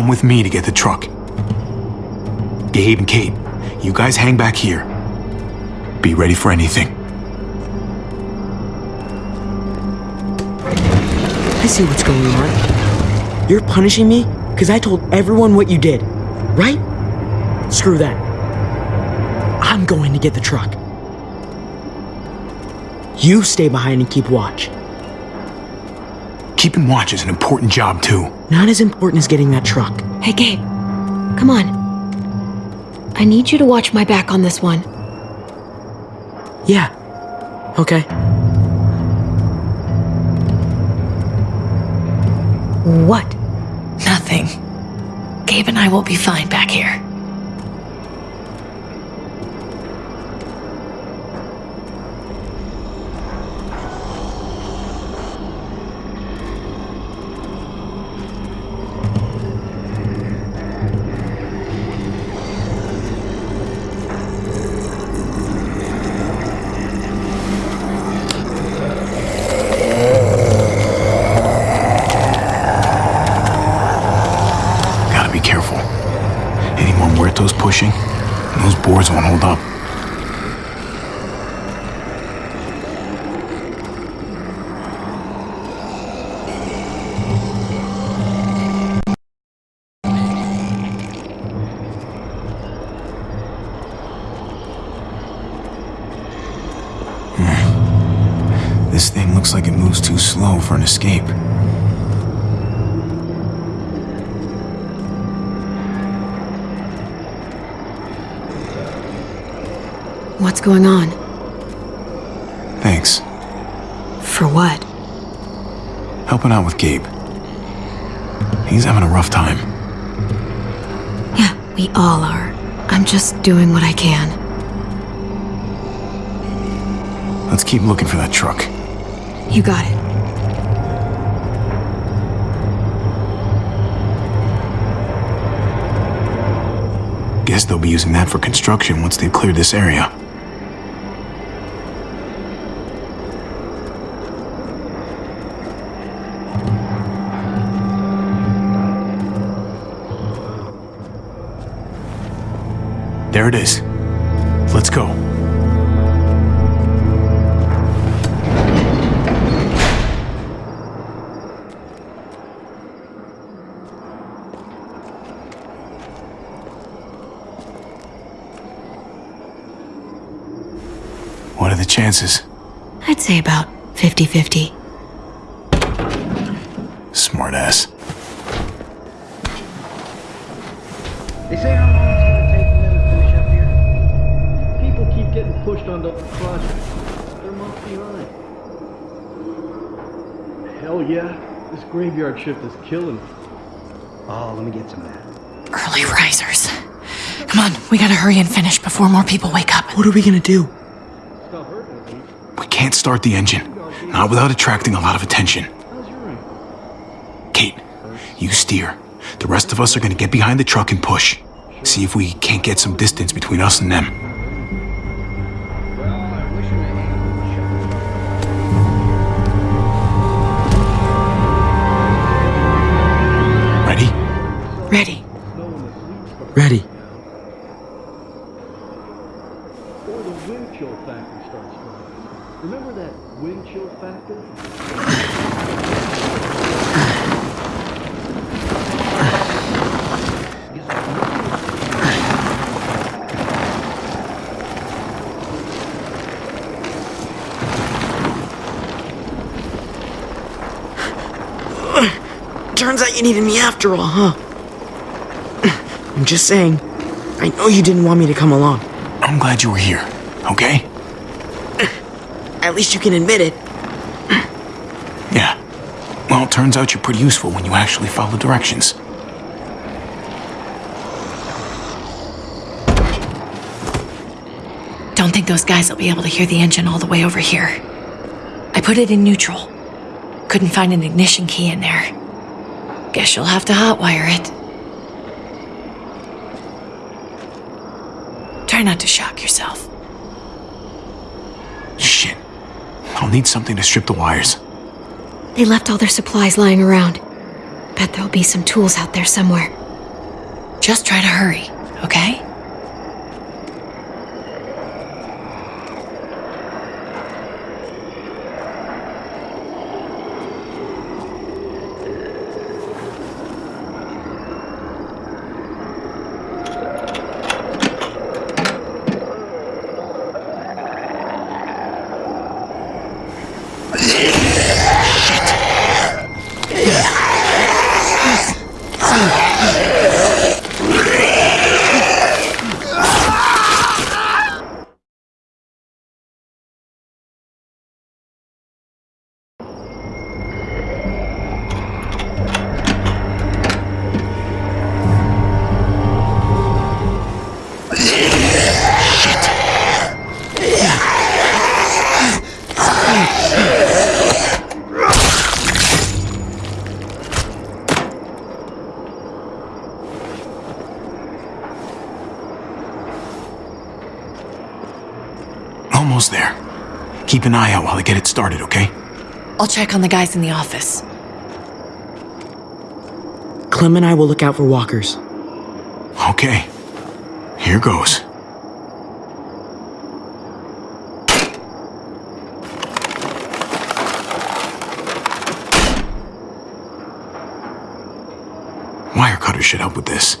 S6: Come with me to get the truck. Gabe and Kate, you guys hang back here. Be ready for anything.
S10: I see what's going on. You're punishing me because I told everyone what you did, right? Screw that. I'm going to get the truck. You stay behind and keep watch.
S6: Keeping watch is an important job, too.
S10: Not as important as getting that truck.
S1: Hey, Gabe. Come on. I need you to watch my back on this one.
S10: Yeah. Okay.
S1: What?
S12: Nothing. Gabe and I will be fine back here.
S6: For an escape.
S1: What's going on?
S6: Thanks.
S1: For what?
S6: Helping out with Gabe. He's having a rough time.
S1: Yeah, we all are. I'm just doing what I can.
S6: Let's keep looking for that truck.
S1: You got it.
S6: Guess they'll be using that for construction once they've cleared this area. There it is. Let's go. The chances?
S1: I'd say about 50 50.
S6: Smartass.
S17: They say how long it's gonna take for them to finish up here. People keep getting pushed onto the projects. They're months behind. Hell yeah. This graveyard shift is killing me. Oh, let me get some of that.
S12: Early risers. Come on, we gotta hurry and finish before more people wake up.
S10: What are we gonna do?
S6: We can't start the engine. Not without attracting a lot of attention. Kate, you steer. The rest of us are gonna get behind the truck and push. See if we can't get some distance between us and them. Ready?
S12: Ready.
S10: Ready.
S17: Or the wind chill factor starts running. Remember that wind chill factor?
S10: Turns out you needed me after all, huh? <clears throat> I'm just saying. I know you didn't want me to come along.
S6: I'm glad you were here, okay? <clears throat>
S10: At least you can admit it. <clears throat>
S6: Yeah. Well, it turns out you're pretty useful when you actually follow directions.
S12: Don't think those guys will be able to hear the engine all the way over here. I put it in neutral. Couldn't find an ignition key in there. Guess you'll have to hotwire it. Try not to shock yourself.
S6: Shit. I'll need something to strip the wires.
S1: They left all their supplies lying around. Bet there'll be some tools out there somewhere.
S12: Just try to hurry, okay?
S6: Almost there. Keep an eye out while I get it started, okay?
S12: I'll check on the guys in the office.
S10: Clem and I will look out for walkers.
S6: Okay. Here goes. Wire cutter should help with this.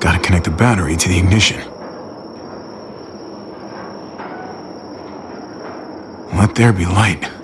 S6: Gotta connect the battery to the ignition. Let there be light.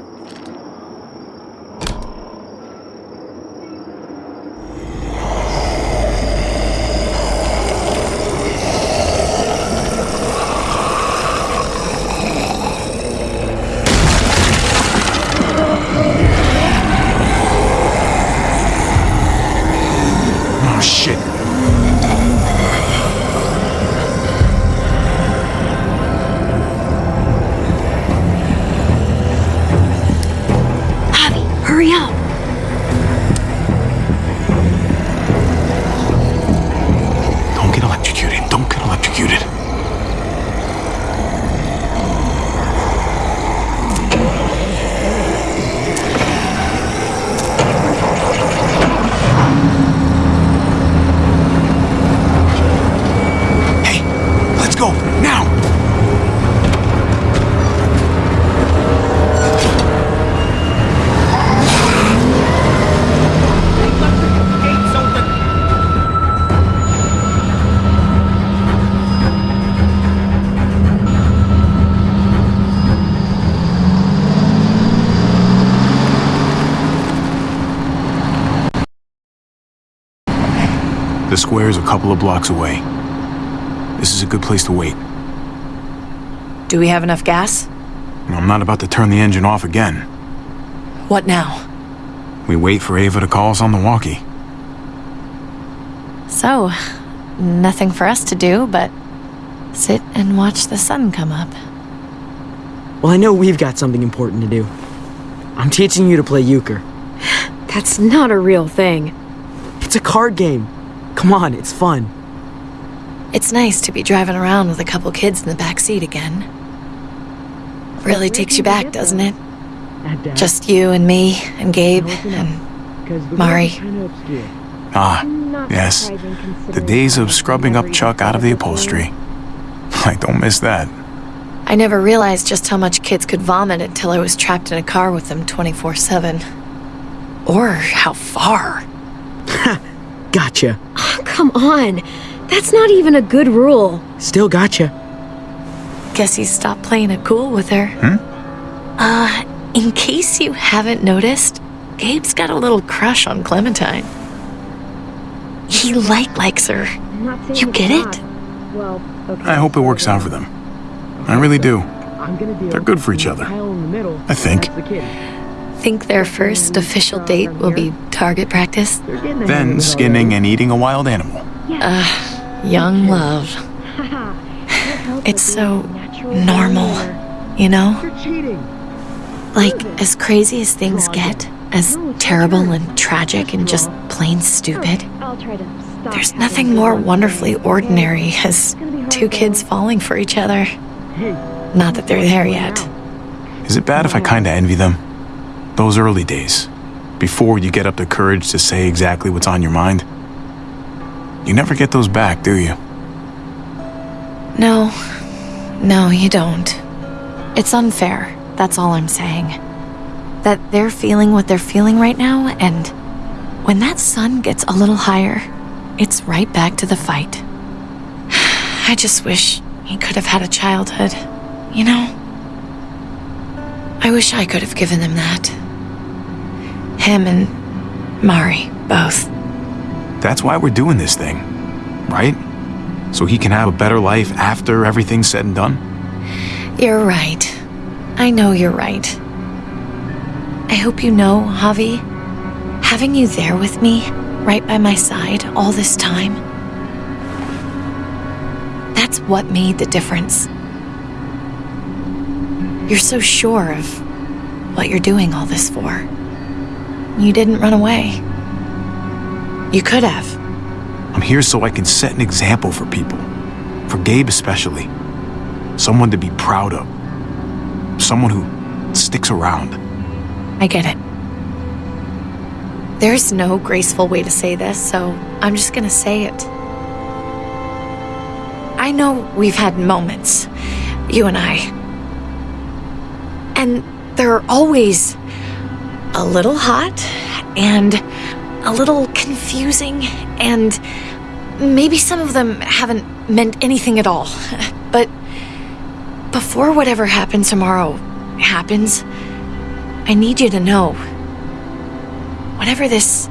S6: The square is a couple of blocks away. This is a good place to wait.
S12: Do we have enough gas?
S6: I'm not about to turn the engine off again.
S12: What now?
S6: We wait for Ava to call us on the walkie.
S12: So, nothing for us to do but sit and watch the sun come up.
S10: Well, I know we've got something important to do. I'm teaching you to play euchre.
S1: That's not a real thing.
S10: It's a card game. Come on, it's fun.
S12: It's nice to be driving around with a couple kids in the back seat again. Really takes you back, doesn't it? Just you and me and Gabe and Mari.
S6: Ah, yes. The days of scrubbing up Chuck out of the upholstery. <laughs> I don't miss that.
S12: I never realized just how much kids could vomit until I was trapped in a car with them 24 7. Or how far. <laughs>
S10: Gotcha.
S1: Come on. That's not even a good rule.
S10: Still gotcha.
S12: Guess he stopped playing it cool with her. Hmm? Uh, in case you haven't noticed, Gabe's got a little crush on Clementine. He like likes her. You get it?
S1: Well, okay.
S6: I hope it works out for them. I really do. They're good for each other. I think.
S12: Think their first official date will be target practice?
S6: Then skinning and eating a wild animal.
S12: Uh, young love. It's so normal, you know? Like, as crazy as things get, as terrible and tragic and just plain stupid,
S11: I'll try to stop.
S12: there's nothing more wonderfully ordinary as two kids falling for each other. Not that they're there yet.
S6: Is it bad if I kinda envy them? Those early days, before you get up the courage to say exactly what's on your mind. You never get those back, do you?
S12: No, no, you don't. It's unfair, that's all I'm saying. That they're feeling what they're feeling right now, and when that sun gets a little higher, it's right back to the fight. <sighs> I just wish he could have had a childhood, you know? I wish I could have given them that. Him and Mari, both.
S6: That's why we're doing this thing, right? So he can have a better life after everything's said and done?
S12: You're right. I know you're right. I hope you know, Javi, having you there with me, right by my side, all this time, that's what made the difference. You're so sure of what you're doing all this for. You didn't run away. You could have.
S6: I'm here so I can set an example for people. For Gabe especially. Someone to be proud of. Someone who sticks around.
S12: I get it. There's no graceful way to say this, so I'm just gonna say it. I know we've had moments, you and I. And there are always a little hot and a little confusing, and maybe some of them haven't meant anything at all. <laughs> But before whatever happens tomorrow happens, I need you to know whatever this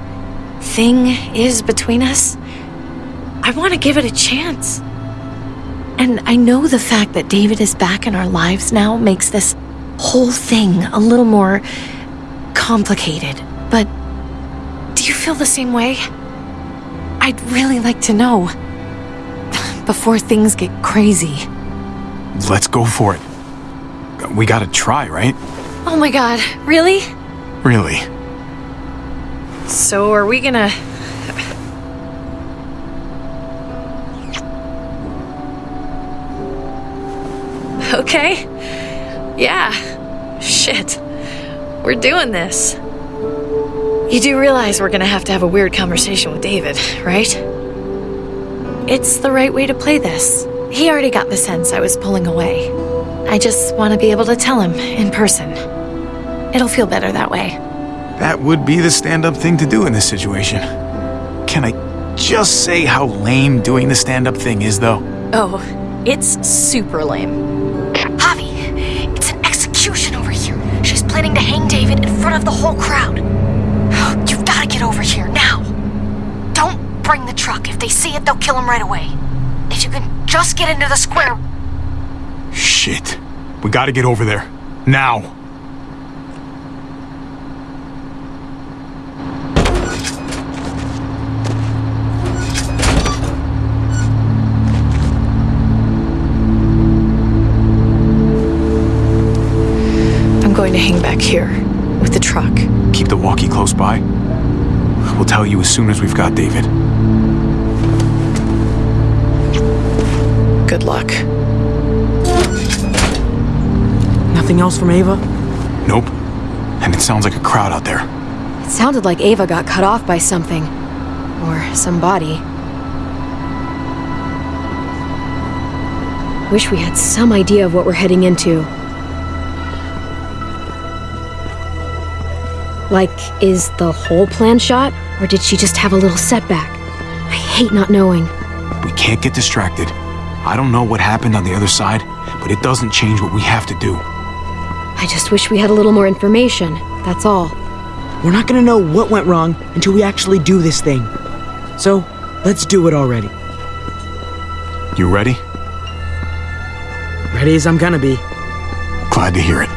S12: thing is between us, I want to give it a chance. And I know the fact that David is back in our lives now makes this whole thing a little more complicated. But do you feel the same way? I'd really like to know <laughs> before things get crazy.
S6: Let's go for it. We gotta try, right?
S12: Oh my god, really?
S6: Really.
S12: So are we gonna. Okay. Yeah. Shit. We're doing this. You do realize we're gonna have to have a weird conversation with David, right? It's the right way to play this. He already got the sense I was pulling away. I just want to be able to tell him in person. It'll feel better that way.
S6: That would be the stand-up thing to do in this situation. Can I just say how lame doing the stand-up thing is, though?
S12: Oh, it's super lame.
S2: Javi, it's an execution over here. She's planning to hang David in front of the whole crowd. You've got to get over here now. Don't bring the truck. If they see it, they'll kill him right away. If you can just get into the square.
S6: Shit. We gotta get over there. Now. By. We'll tell you as soon as we've got David.
S12: Good luck.
S10: Nothing else from Ava?
S6: Nope. And it sounds like a crowd out there.
S1: It sounded like Ava got cut off by something. Or somebody. Wish we had some idea of what we're heading into. Like, is the whole plan shot? Or did she just have a little setback? I hate not knowing.
S6: We can't get distracted. I don't know what happened on the other side, but it doesn't change what we have to do.
S1: I just wish we had a little more information, that's all.
S10: We're not gonna know what went wrong until we actually do this thing. So, let's do it already.
S6: You ready?
S10: Ready as I'm gonna be.
S6: Glad to hear it.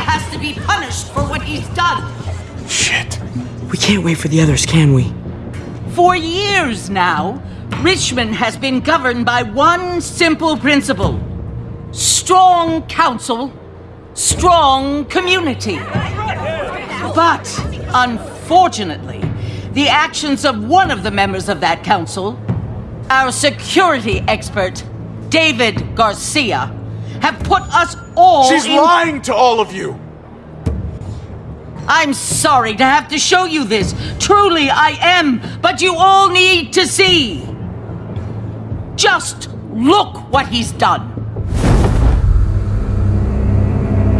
S9: Has to be punished for what he's done.
S6: Shit.
S10: We can't wait for the others, can we?
S9: For years now, Richmond has been governed by one simple principle strong council, strong community. But, unfortunately, the actions of one of the members of that council, our security expert, David Garcia, have put us all
S3: She's
S9: in-
S3: lying to all of you!
S9: I'm sorry to have to show you this. Truly, I am. But you all need to see. Just look what he's done.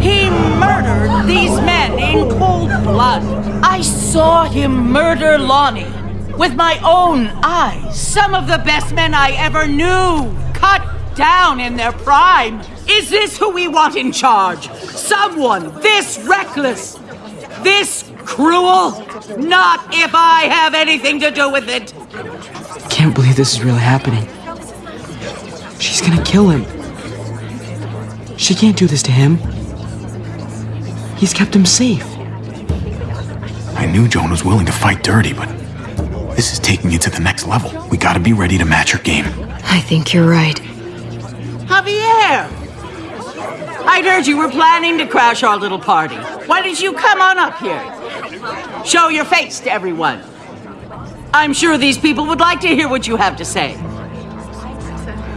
S9: He murdered these men in cold blood. I saw him murder Lonnie with my own eyes. Some of the best men I ever knew, cut down in their prime. Is this who we want in charge? Someone this reckless, this cruel? Not if I have anything to do with it.
S10: can't believe this is really happening. She's gonna kill him. She can't do this to him. He's kept him safe.
S6: I knew Joan was willing to fight dirty, but this is taking it to the next level. We gotta be ready to match her game.
S1: I think you're right.
S9: Javier! I'd heard you were planning to crash our little party. Why did you come on up here? Show your face to everyone. I'm sure these people would like to hear what you have to say.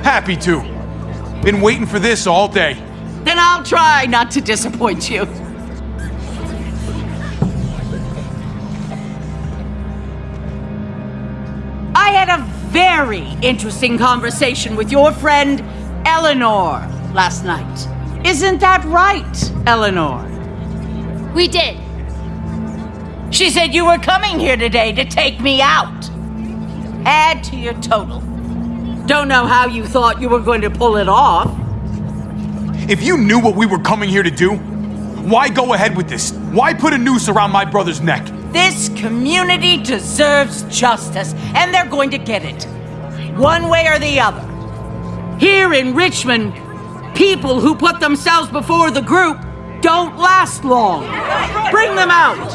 S3: Happy to. Been waiting for this all day.
S9: Then I'll try not to disappoint you. I had a very interesting conversation with your friend Eleanor last night. Isn't that right, Eleanor?
S2: We did.
S9: She said you were coming here today to take me out. Add to your total. Don't know how you thought you were going to pull it off.
S3: If you knew what we were coming here to do, why go ahead with this? Why put a noose around my brother's neck?
S9: This community deserves justice, and they're going to get it. One way or the other. Here in Richmond, people who put themselves before the group don't last long. Bring them out.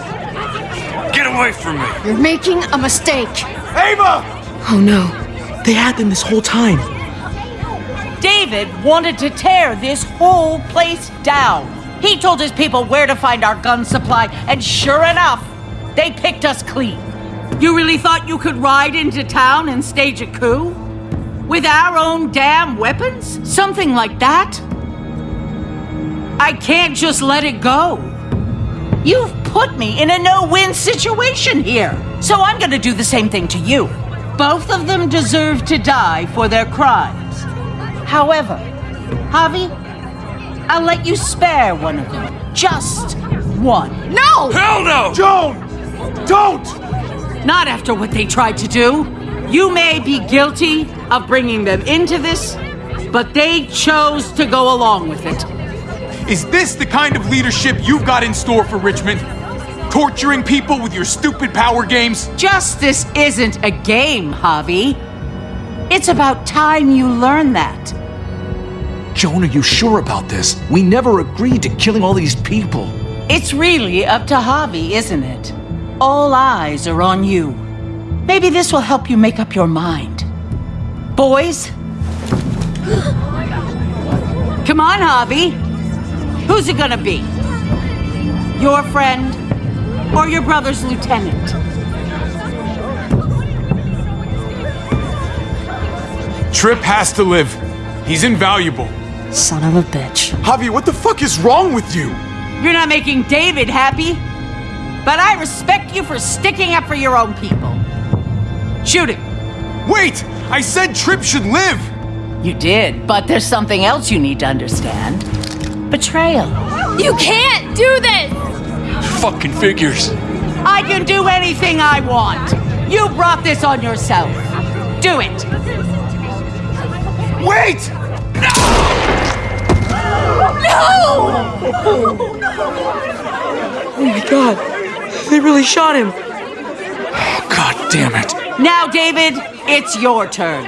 S5: Get away from me.
S2: You're making a mistake.
S3: Ava!
S10: Oh no. They had them this whole time.
S9: David wanted to tear this whole place down. He told his people where to find our gun supply, and sure enough, they picked us clean. You really thought you could ride into town and stage a coup? With our own damn weapons? Something like that? I can't just let it go. You've put me in a no win situation here, so I'm gonna do the same thing to you. Both of them deserve to die for their crimes. However, Javi, I'll let you spare one of them. Just one.
S2: No!
S5: Hell no!
S3: Joan! Don't!
S9: Not after what they tried to do. You may be guilty of bringing them into this, but they chose to go along with it.
S3: Is this the kind of leadership you've got in store for Richmond? Torturing people with your stupid power games?
S9: Justice isn't a game, Javi. It's about time you learn that.
S8: Joan, are you sure about this? We never agreed to killing all these people.
S9: It's really up to Javi, isn't it? All eyes are on you. Maybe this will help you make up your mind. Boys? <gasps> Come on, Javi. Who's it gonna be? Your friend or your brother's lieutenant?
S3: Tripp has to live. He's invaluable.
S14: Son of a bitch.
S3: Javi, what the fuck is wrong with you?
S9: You're not making David happy. But I respect you for sticking up for your own people. Shoot him.
S3: Wait! I said Tripp should live!
S9: You did, but there's something else you need to understand. Betrayal.
S2: You can't do this!
S5: Fucking figures.
S9: I can do anything I want. You brought this on yourself. Do it.
S3: Wait! No! No!
S10: Oh my god. They really shot him.
S8: God damn it.
S9: Now, David, it's your turn.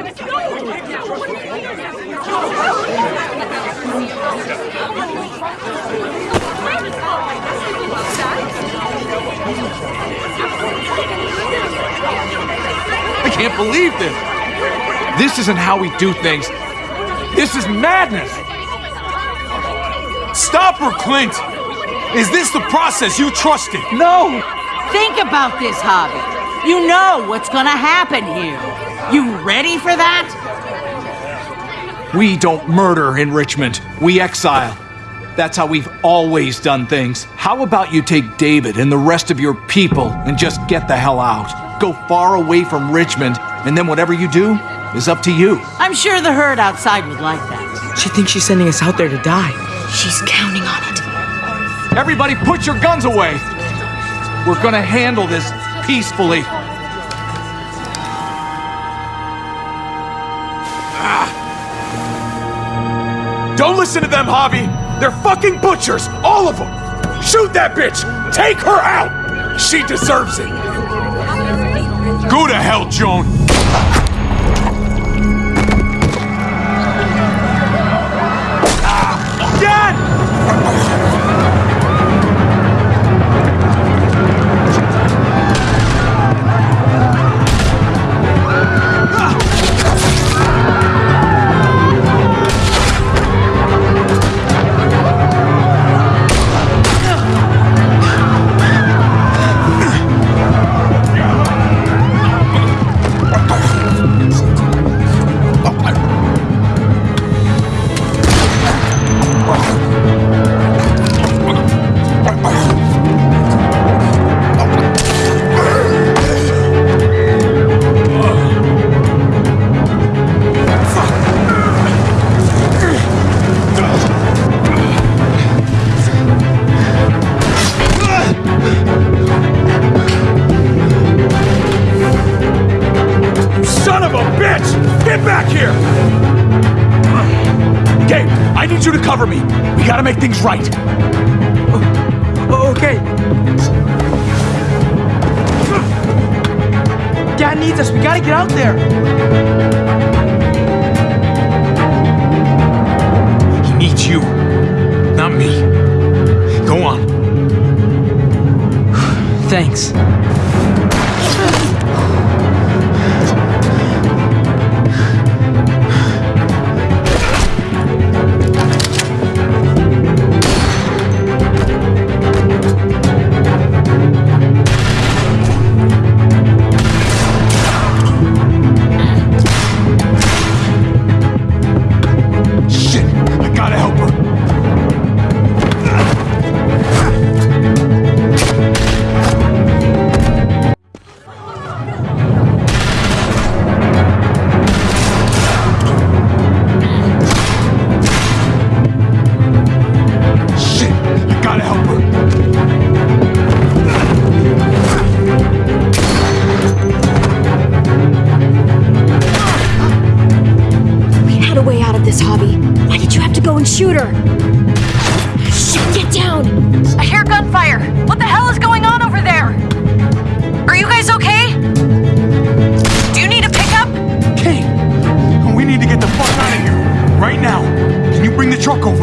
S8: I can't believe this. This isn't how we do things. This is madness.
S3: Stop her, Clint! Is this the process you trusted?
S8: No!
S9: Think about this, Javi. You know what's gonna happen here. You ready for that?
S8: We don't murder in Richmond. We exile. That's how we've always done things. How about you take David and the rest of your people and just get the hell out? Go far away from Richmond, and then whatever you do is up to you.
S9: I'm sure the herd outside would like that.
S10: She thinks she's sending us out there to die.
S1: She's counting on it.
S8: Everybody put your guns away! We're gonna handle this peacefully. Ah.
S3: Don't listen to them, Javi! They're fucking butchers! All of them! Shoot that bitch! Take her out! She deserves it! Go to hell, Joan!
S10: Thanks.
S18: To go shoot her? Shit, get down!
S1: I hear gunfire. What the hell is going on over there? Are you guys okay? Do you need a pickup?
S6: Kate, we need to get the fuck out of here. Right now. Can you bring the truck over?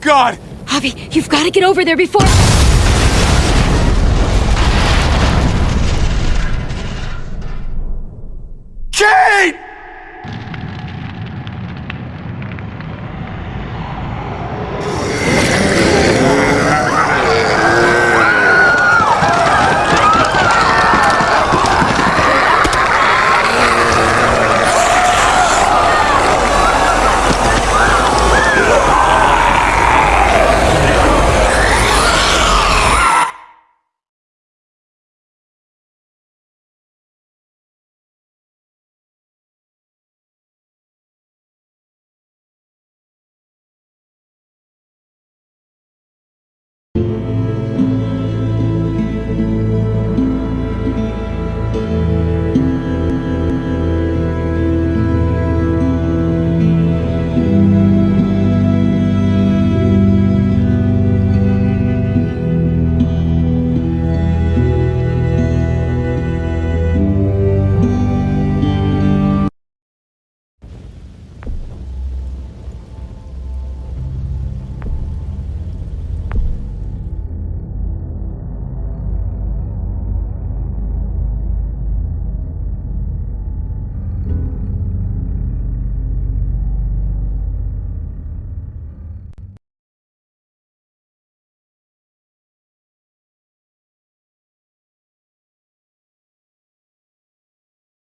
S6: God!
S18: Javi, you've got to get over there before.